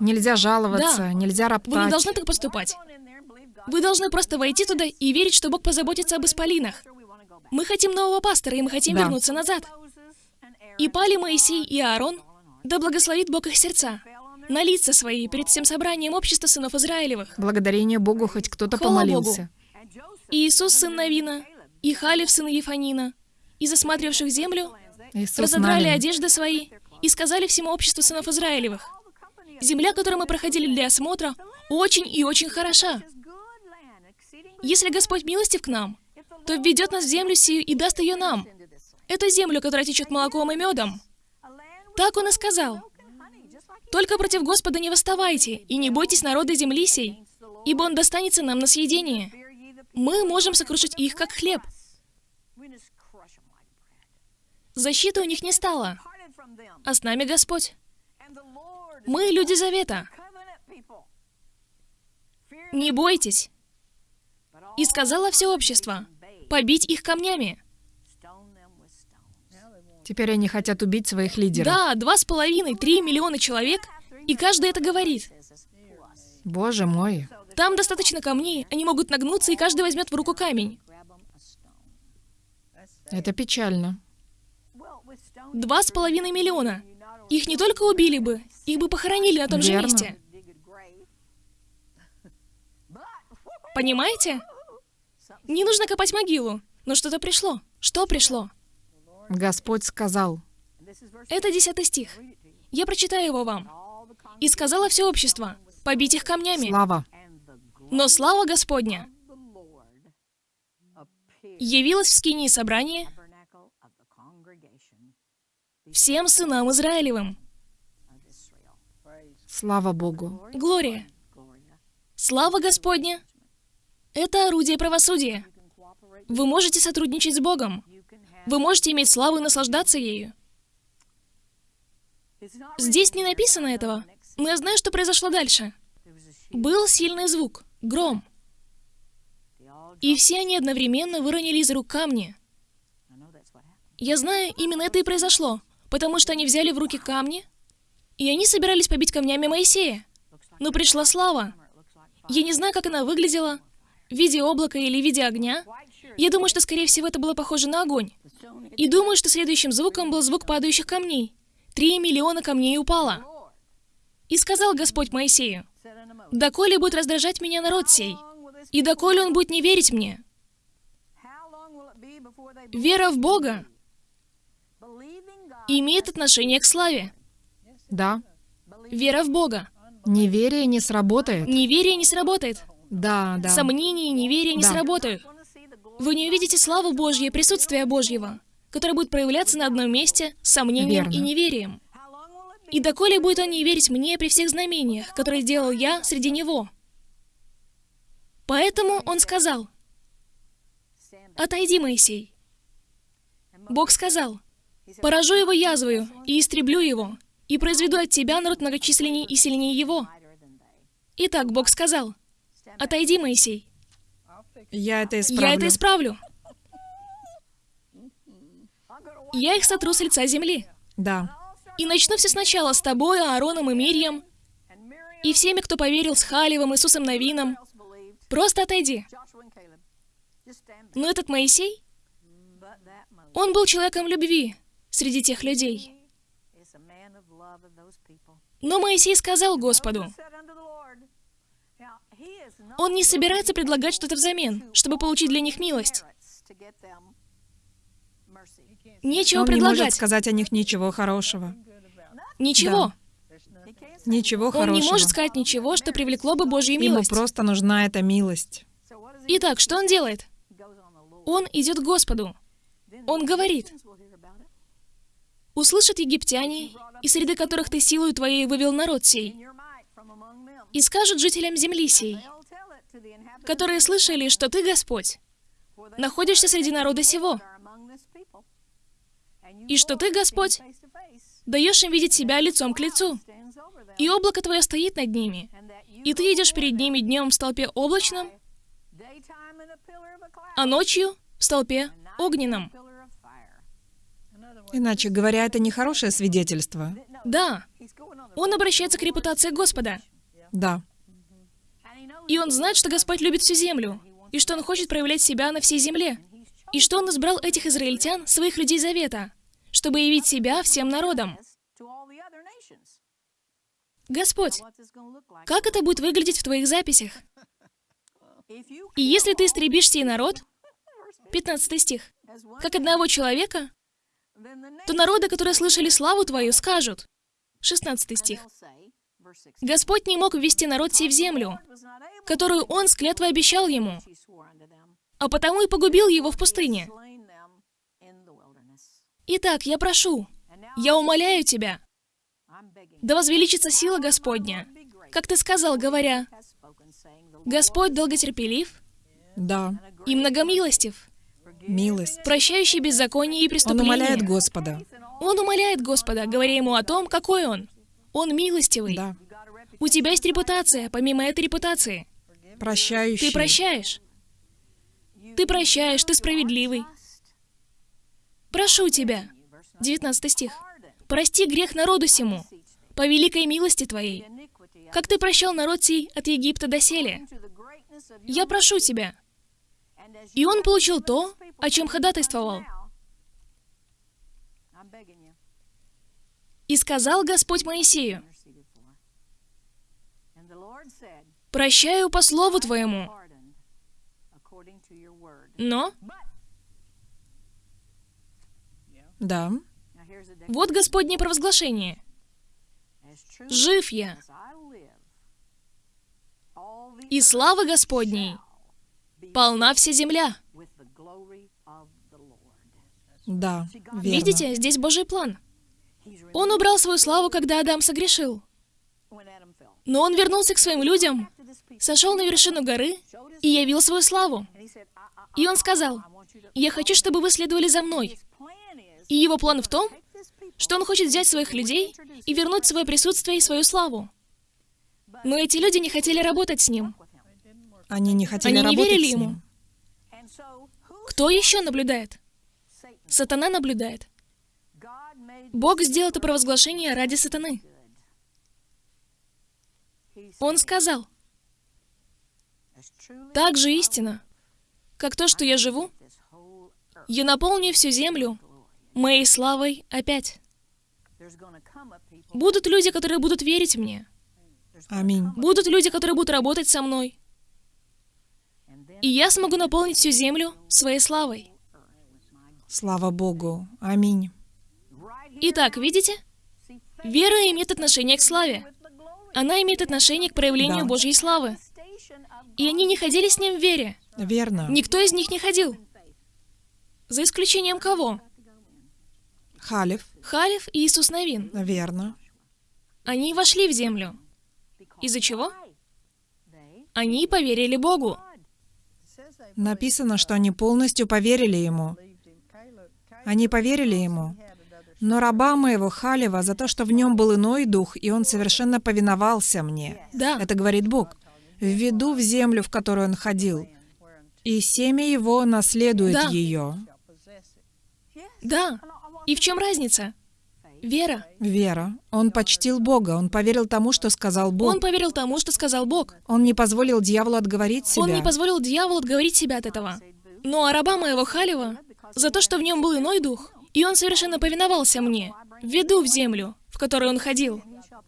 Нельзя жаловаться, Да. нельзя Вы не роптать. должны так поступать. Вы должны просто войти туда и верить, что Бог позаботится об исполинах. Мы хотим нового пастора, и мы хотим Да. вернуться назад. И пали Моисей и Аарон, да благословит Бог их сердца, на лица свои перед всем собранием общества сынов Израилевых. Благодарение Богу хоть кто-то помолился. И Иисус, сын Навина, и Халев, сын Ефанина, и засматривавших землю, Иисус разодрали Навин. одежды свои и сказали всему обществу сынов Израилевых, «Земля, которую мы проходили для осмотра, очень и очень хороша. Если Господь милостив к нам, то введет нас в землю сию и даст ее нам, эту землю, которая течет молоком и медом». Так он и сказал. «Только против Господа не восставайте, и не бойтесь народа земли сей, ибо он достанется нам на съедение. Мы можем сокрушить их, как хлеб. Защиты у них не стало, а с нами Господь. Мы люди Завета. Не бойтесь. И сказала все общество, побить их камнями. Теперь они хотят убить своих лидеров. Да, два с половиной, три миллиона человек, и каждый это говорит. Боже мой. Там достаточно камней, они могут нагнуться, и каждый возьмет в руку камень. Это печально. Два с половиной миллиона. Их не только убили бы, их бы похоронили на том же Верно. месте. Понимаете? Не нужно копать могилу, но что-то пришло. Что пришло? Господь сказал. Это десятый стих. Я прочитаю его вам. «И сказала все общество, побить их камнями. Слава. Но слава Господня явилась в скинии собрания всем сынам Израилевым. Слава Богу. Глория. Слава Господня — это орудие правосудия. Вы можете сотрудничать с Богом. Вы можете иметь славу и наслаждаться ею. Здесь не написано этого, но я знаю, что произошло дальше. Был сильный звук, гром. И все они одновременно выронили из рук камни. Я знаю, именно это и произошло, потому что они взяли в руки камни, и они собирались побить камнями Моисея. Но пришла слава. Я не знаю, как она выглядела, в виде облака или в виде огня. Я думаю, что, скорее всего, это было похоже на огонь. И думаю, что следующим звуком был звук падающих камней. Три миллиона камней упало. И сказал Господь Моисею, «Доколе будет раздражать меня народ сей, и доколе он будет не верить мне». Вера в Бога имеет отношение к славе. Да. Вера в Бога. Неверие не сработает. Неверие не сработает. Да, да. Сомнения и неверие не Да. сработают. Вы не увидите славу Божьей, присутствие Божьего, которое будет проявляться на одном месте с сомнением Верно. и неверием. И доколе будет он не верить мне при всех знамениях, которые делал я среди него? Поэтому он сказал, «Отойди, Моисей». Бог сказал, «Поражу его язвою и истреблю его, и произведу от тебя народ многочисленней и сильнее его». Итак, Бог сказал, «Отойди, Моисей, Я это исправлю. я это исправлю. Я их сотру с лица земли. Да. И начну все сначала с тобой, Аароном и Мирьям, и всеми, кто поверил с Халевом, Иисусом Новином. Просто отойди. Но этот Моисей, он был человеком любви среди тех людей. Но Моисей сказал Господу, он не собирается предлагать что-то взамен, чтобы получить для них милость. Нечего Он не может предлагать. сказать о них ничего хорошего. Ничего. Ничего Он хорошего. не может сказать ничего, что привлекло бы Божью Ему милость. просто нужна эта милость. Итак, что он делает? Он идет к Господу. Он говорит, «Услышат египтяне, и среди которых ты силою твоей вывел народ сей, и скажут жителям земли сей, которые слышали, что ты, Господь, находишься среди народа сего, и что ты, Господь, даешь им видеть себя лицом к лицу, и облако твое стоит над ними, и ты идешь перед ними днем в столпе облачном, а ночью в столпе огненном. Иначе говоря, это не хорошее свидетельство. Да, он обращается к репутации Господа, Да. и он знает, что Господь любит всю землю, и что он хочет проявлять себя на всей земле, и что он избрал этих израильтян, своих людей завета, чтобы явить себя всем народам. Господь, как это будет выглядеть в твоих записях? И если ты истребишь сей народ, 15 стих, как одного человека, то народы, которые слышали славу твою, скажут, 16 стих, Господь не мог ввести народ сей в землю, которую Он с клятвой обещал ему, а потому и погубил его в пустыне. Итак, я прошу, я умоляю тебя, да возвеличится сила Господня, как ты сказал, говоря, Господь долготерпелив Да. и многомилостив, Милость. прощающий беззаконие и Он преступления. умоляет Господа. Он умоляет Господа, говоря ему о том, какой он. Он милостивый. Да. У тебя есть репутация, помимо этой репутации. Прощающий. Ты прощаешь. Ты прощаешь, ты справедливый. Прошу тебя. 19 стих. Прости грех народу сему, по великой милости твоей, как ты прощал народ сей от Египта до селе. Я прошу тебя. И он получил то, о чем ходатайствовал. И сказал Господь Моисею, «Прощаю по слову твоему, но Да. вот Господне провозглашение. Жив я, и слава Господней полна вся земля». Да. Верно. Видите, здесь Божий план. Он убрал свою славу, когда Адам согрешил. Но он вернулся к своим людям, сошел на вершину горы и явил свою славу. И он сказал, «Я хочу, чтобы вы следовали за мной». И его план в том, что он хочет взять своих людей и вернуть свое присутствие и свою славу. Но эти люди не хотели работать с ним. Они не хотели Они не работать верили с ему. ним. Кто еще наблюдает? Сатана наблюдает. Бог сделал это провозглашение ради сатаны. Он сказал, «Так же истина, как то, что я живу, я наполню всю землю моей славой опять. Будут люди, которые будут верить мне. Аминь. Будут люди, которые будут работать со мной. И я смогу наполнить всю землю своей славой. Слава Богу. Аминь. Итак, видите? Вера имеет отношение к славе. Она имеет отношение к проявлению Да. Божьей славы. И они не ходили с ним в вере. Верно. Никто из них не ходил. За исключением кого? Халев. Халев и Иисус Навин. Верно. Они вошли в землю. Из-за чего? Они поверили Богу. Написано, что они полностью поверили ему. Они поверили ему. Но раба моего Халева за то, что в нем был иной дух, и он совершенно повиновался мне. Да. Это говорит Бог. Введу в землю, в которую он ходил, и семя его наследует Да. ее. Да. И в чем разница? Вера. Вера. Он почтил Бога, он поверил тому, что сказал Бог. Он поверил тому, что сказал Бог. Он не позволил дьяволу отговорить себя. Он не позволил дьяволу отговорить себя от этого. Ну а раба моего Халева, за то, что в нем был иной дух, и он совершенно повиновался мне, введу в землю, в которой он ходил,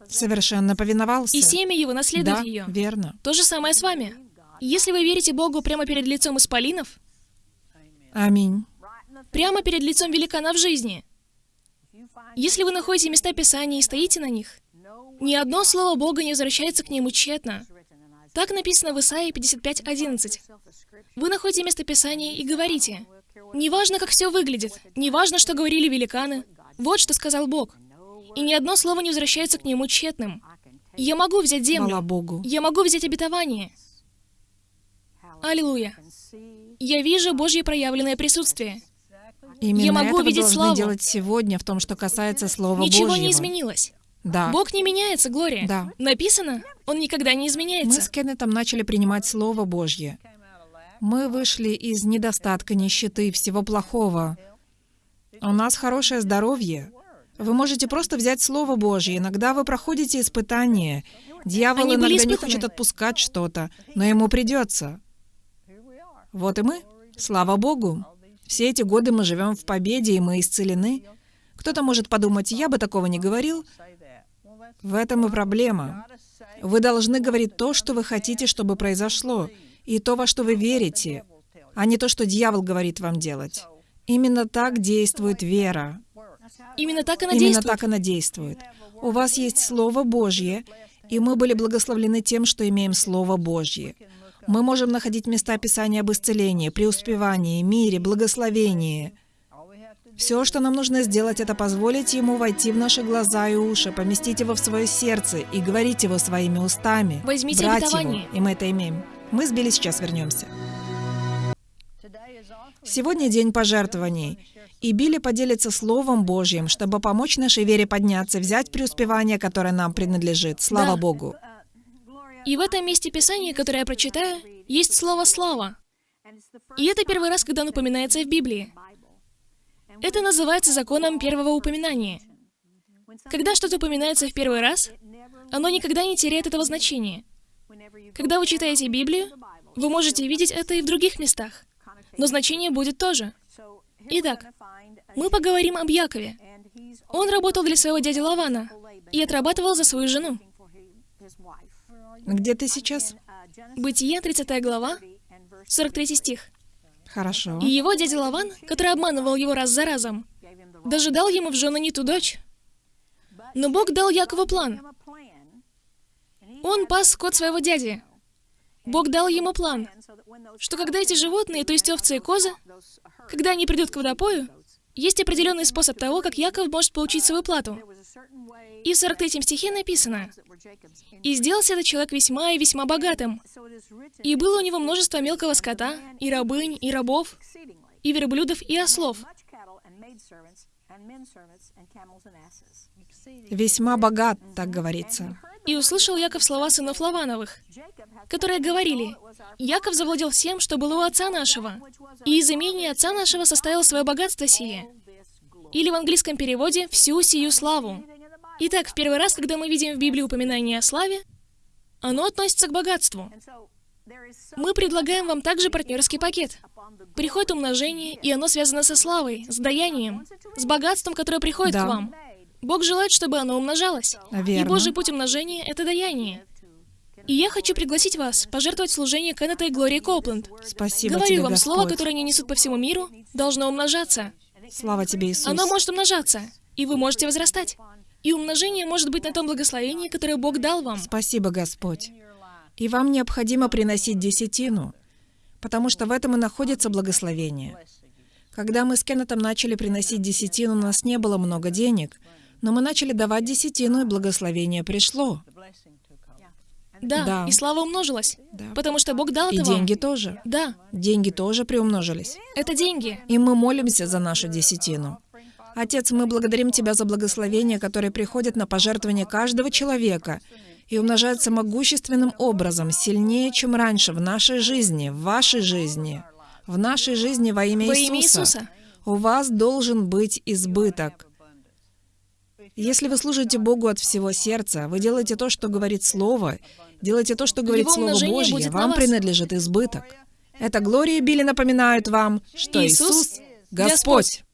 Совершенно повиновался. и семя его наследует да, ее. верно. То же самое с вами. Если вы верите Богу прямо перед лицом исполинов, Аминь. прямо перед лицом великана в жизни, если вы находите места Писания и стоите на них, ни одно слово Бога не возвращается к нему тщетно. Так написано в Исаии 55.11. Вы находите место Писания и говорите, «Неважно, как все выглядит, неважно, что говорили великаны, вот что сказал Бог, и ни одно слово не возвращается к нему тщетным. Я могу взять землю, Богу. я могу взять обетование. Аллилуйя. Я вижу Божье проявленное присутствие. Именно Я могу это видеть славу. делать сегодня в том, что касается Слова Ничего Божьего. не изменилось. Да. Бог не меняется, Глория. Да. Написано, Он никогда не Мы изменяется. с Кеннетом начали принимать Слово Божье. Мы вышли из недостатка, нищеты, всего плохого. У нас хорошее здоровье. Вы можете просто взять Слово Божье. Иногда вы проходите испытания. Дьявол Они иногда не хочет отпускать что-то, но ему придется. Вот и мы. Слава Богу. Все эти годы мы живем в победе, и мы исцелены. Кто-то может подумать, я бы такого не говорил. В этом и проблема. Вы должны говорить то, что вы хотите, чтобы произошло, и то, во что вы верите, а не то, что дьявол говорит вам делать. Именно так действует вера. Именно так она Именно действует. так она действует. У вас есть Слово Божье, и мы были благословлены тем, что имеем Слово Божье. Мы можем находить места Писания об исцелении, преуспевании, мире, благословении. Все, что нам нужно сделать, это позволить Ему войти в наши глаза и уши, поместить Его в свое сердце и говорить Его своими устами. Возьмите брать обетование. Его, и мы это имеем. Мы с Билли сейчас вернемся. Сегодня день пожертвований. И Билли поделится Словом Божьим, чтобы помочь нашей вере подняться, взять преуспевание, которое нам принадлежит. Слава Да. Богу. И в этом месте Писания, которое я прочитаю, есть слово «слава». И это первый раз, когда оно упоминается в Библии. Это называется законом первого упоминания. Когда что-то упоминается в первый раз, оно никогда не теряет этого значения. Когда вы читаете Библию, вы можете видеть это и в других местах, но значение будет тоже. Итак, мы поговорим об Якове. Он работал для своего дяди Лавана и отрабатывал за свою жену. Где ты сейчас? Бытие, 30 глава, 43 стих. Хорошо. И его дядя Лаван, который обманывал его раз за разом, даже дал ему в жены не ту дочь. Но Бог дал Якову план. Он пас скот своего дяди. Бог дал ему план, что когда эти животные, то есть овцы и козы, когда они придут к водопою, есть определенный способ того, как Яков может получить свою плату. И в 43 стихе написано, «И сделался этот человек весьма и весьма богатым, и было у него множество мелкого скота, и рабынь, и рабов, и верблюдов, и ослов». Весьма богат, так говорится. И услышал Яков слова сынов Лавановых, которые говорили, «Яков завладел всем, что было у отца нашего, и из имени отца нашего составил свое богатство сие». Или в английском переводе «всю сию славу». Итак, в первый раз, когда мы видим в Библии упоминание о славе, оно относится к богатству. Мы предлагаем вам также партнерский пакет. Приходит умножение, и оно связано со славой, с даянием, с богатством, которое приходит Да. к вам. Бог желает, чтобы оно умножалось. И Верно. Божий путь умножения — это даяние. И я хочу пригласить вас пожертвовать служение Кеннета и Глории Коупленд. Спасибо Говорю тебе, вам, слово, Господь. которое они несут по всему миру, должно умножаться. Слава тебе, Иисус. Оно может умножаться, и вы можете возрастать. И умножение может быть на том благословении, которое Бог дал вам. Спасибо, Господь. И вам необходимо приносить десятину, потому что в этом и находится благословение. Когда мы с Кеннетом начали приносить десятину, у нас не было много денег, но мы начали давать десятину, и благословение пришло. Да, Да. и слава умножилась. Да. Потому что Бог дал И это вам. деньги тоже. Да, Деньги тоже приумножились. это деньги. И мы молимся за нашу десятину. Отец, мы благодарим Тебя за благословение, которое приходит на пожертвование каждого человека и умножается могущественным образом, сильнее, чем раньше, в нашей жизни, в вашей жизни, в нашей жизни во имя Во Иисуса. имя Иисуса. У вас должен быть избыток. Если вы служите Богу от всего сердца, вы делаете то, что говорит Слово, делаете то, что говорит Его Слово Божье, вам принадлежит избыток. Это Глория и Билли напоминают вам, что Иисус — Господь.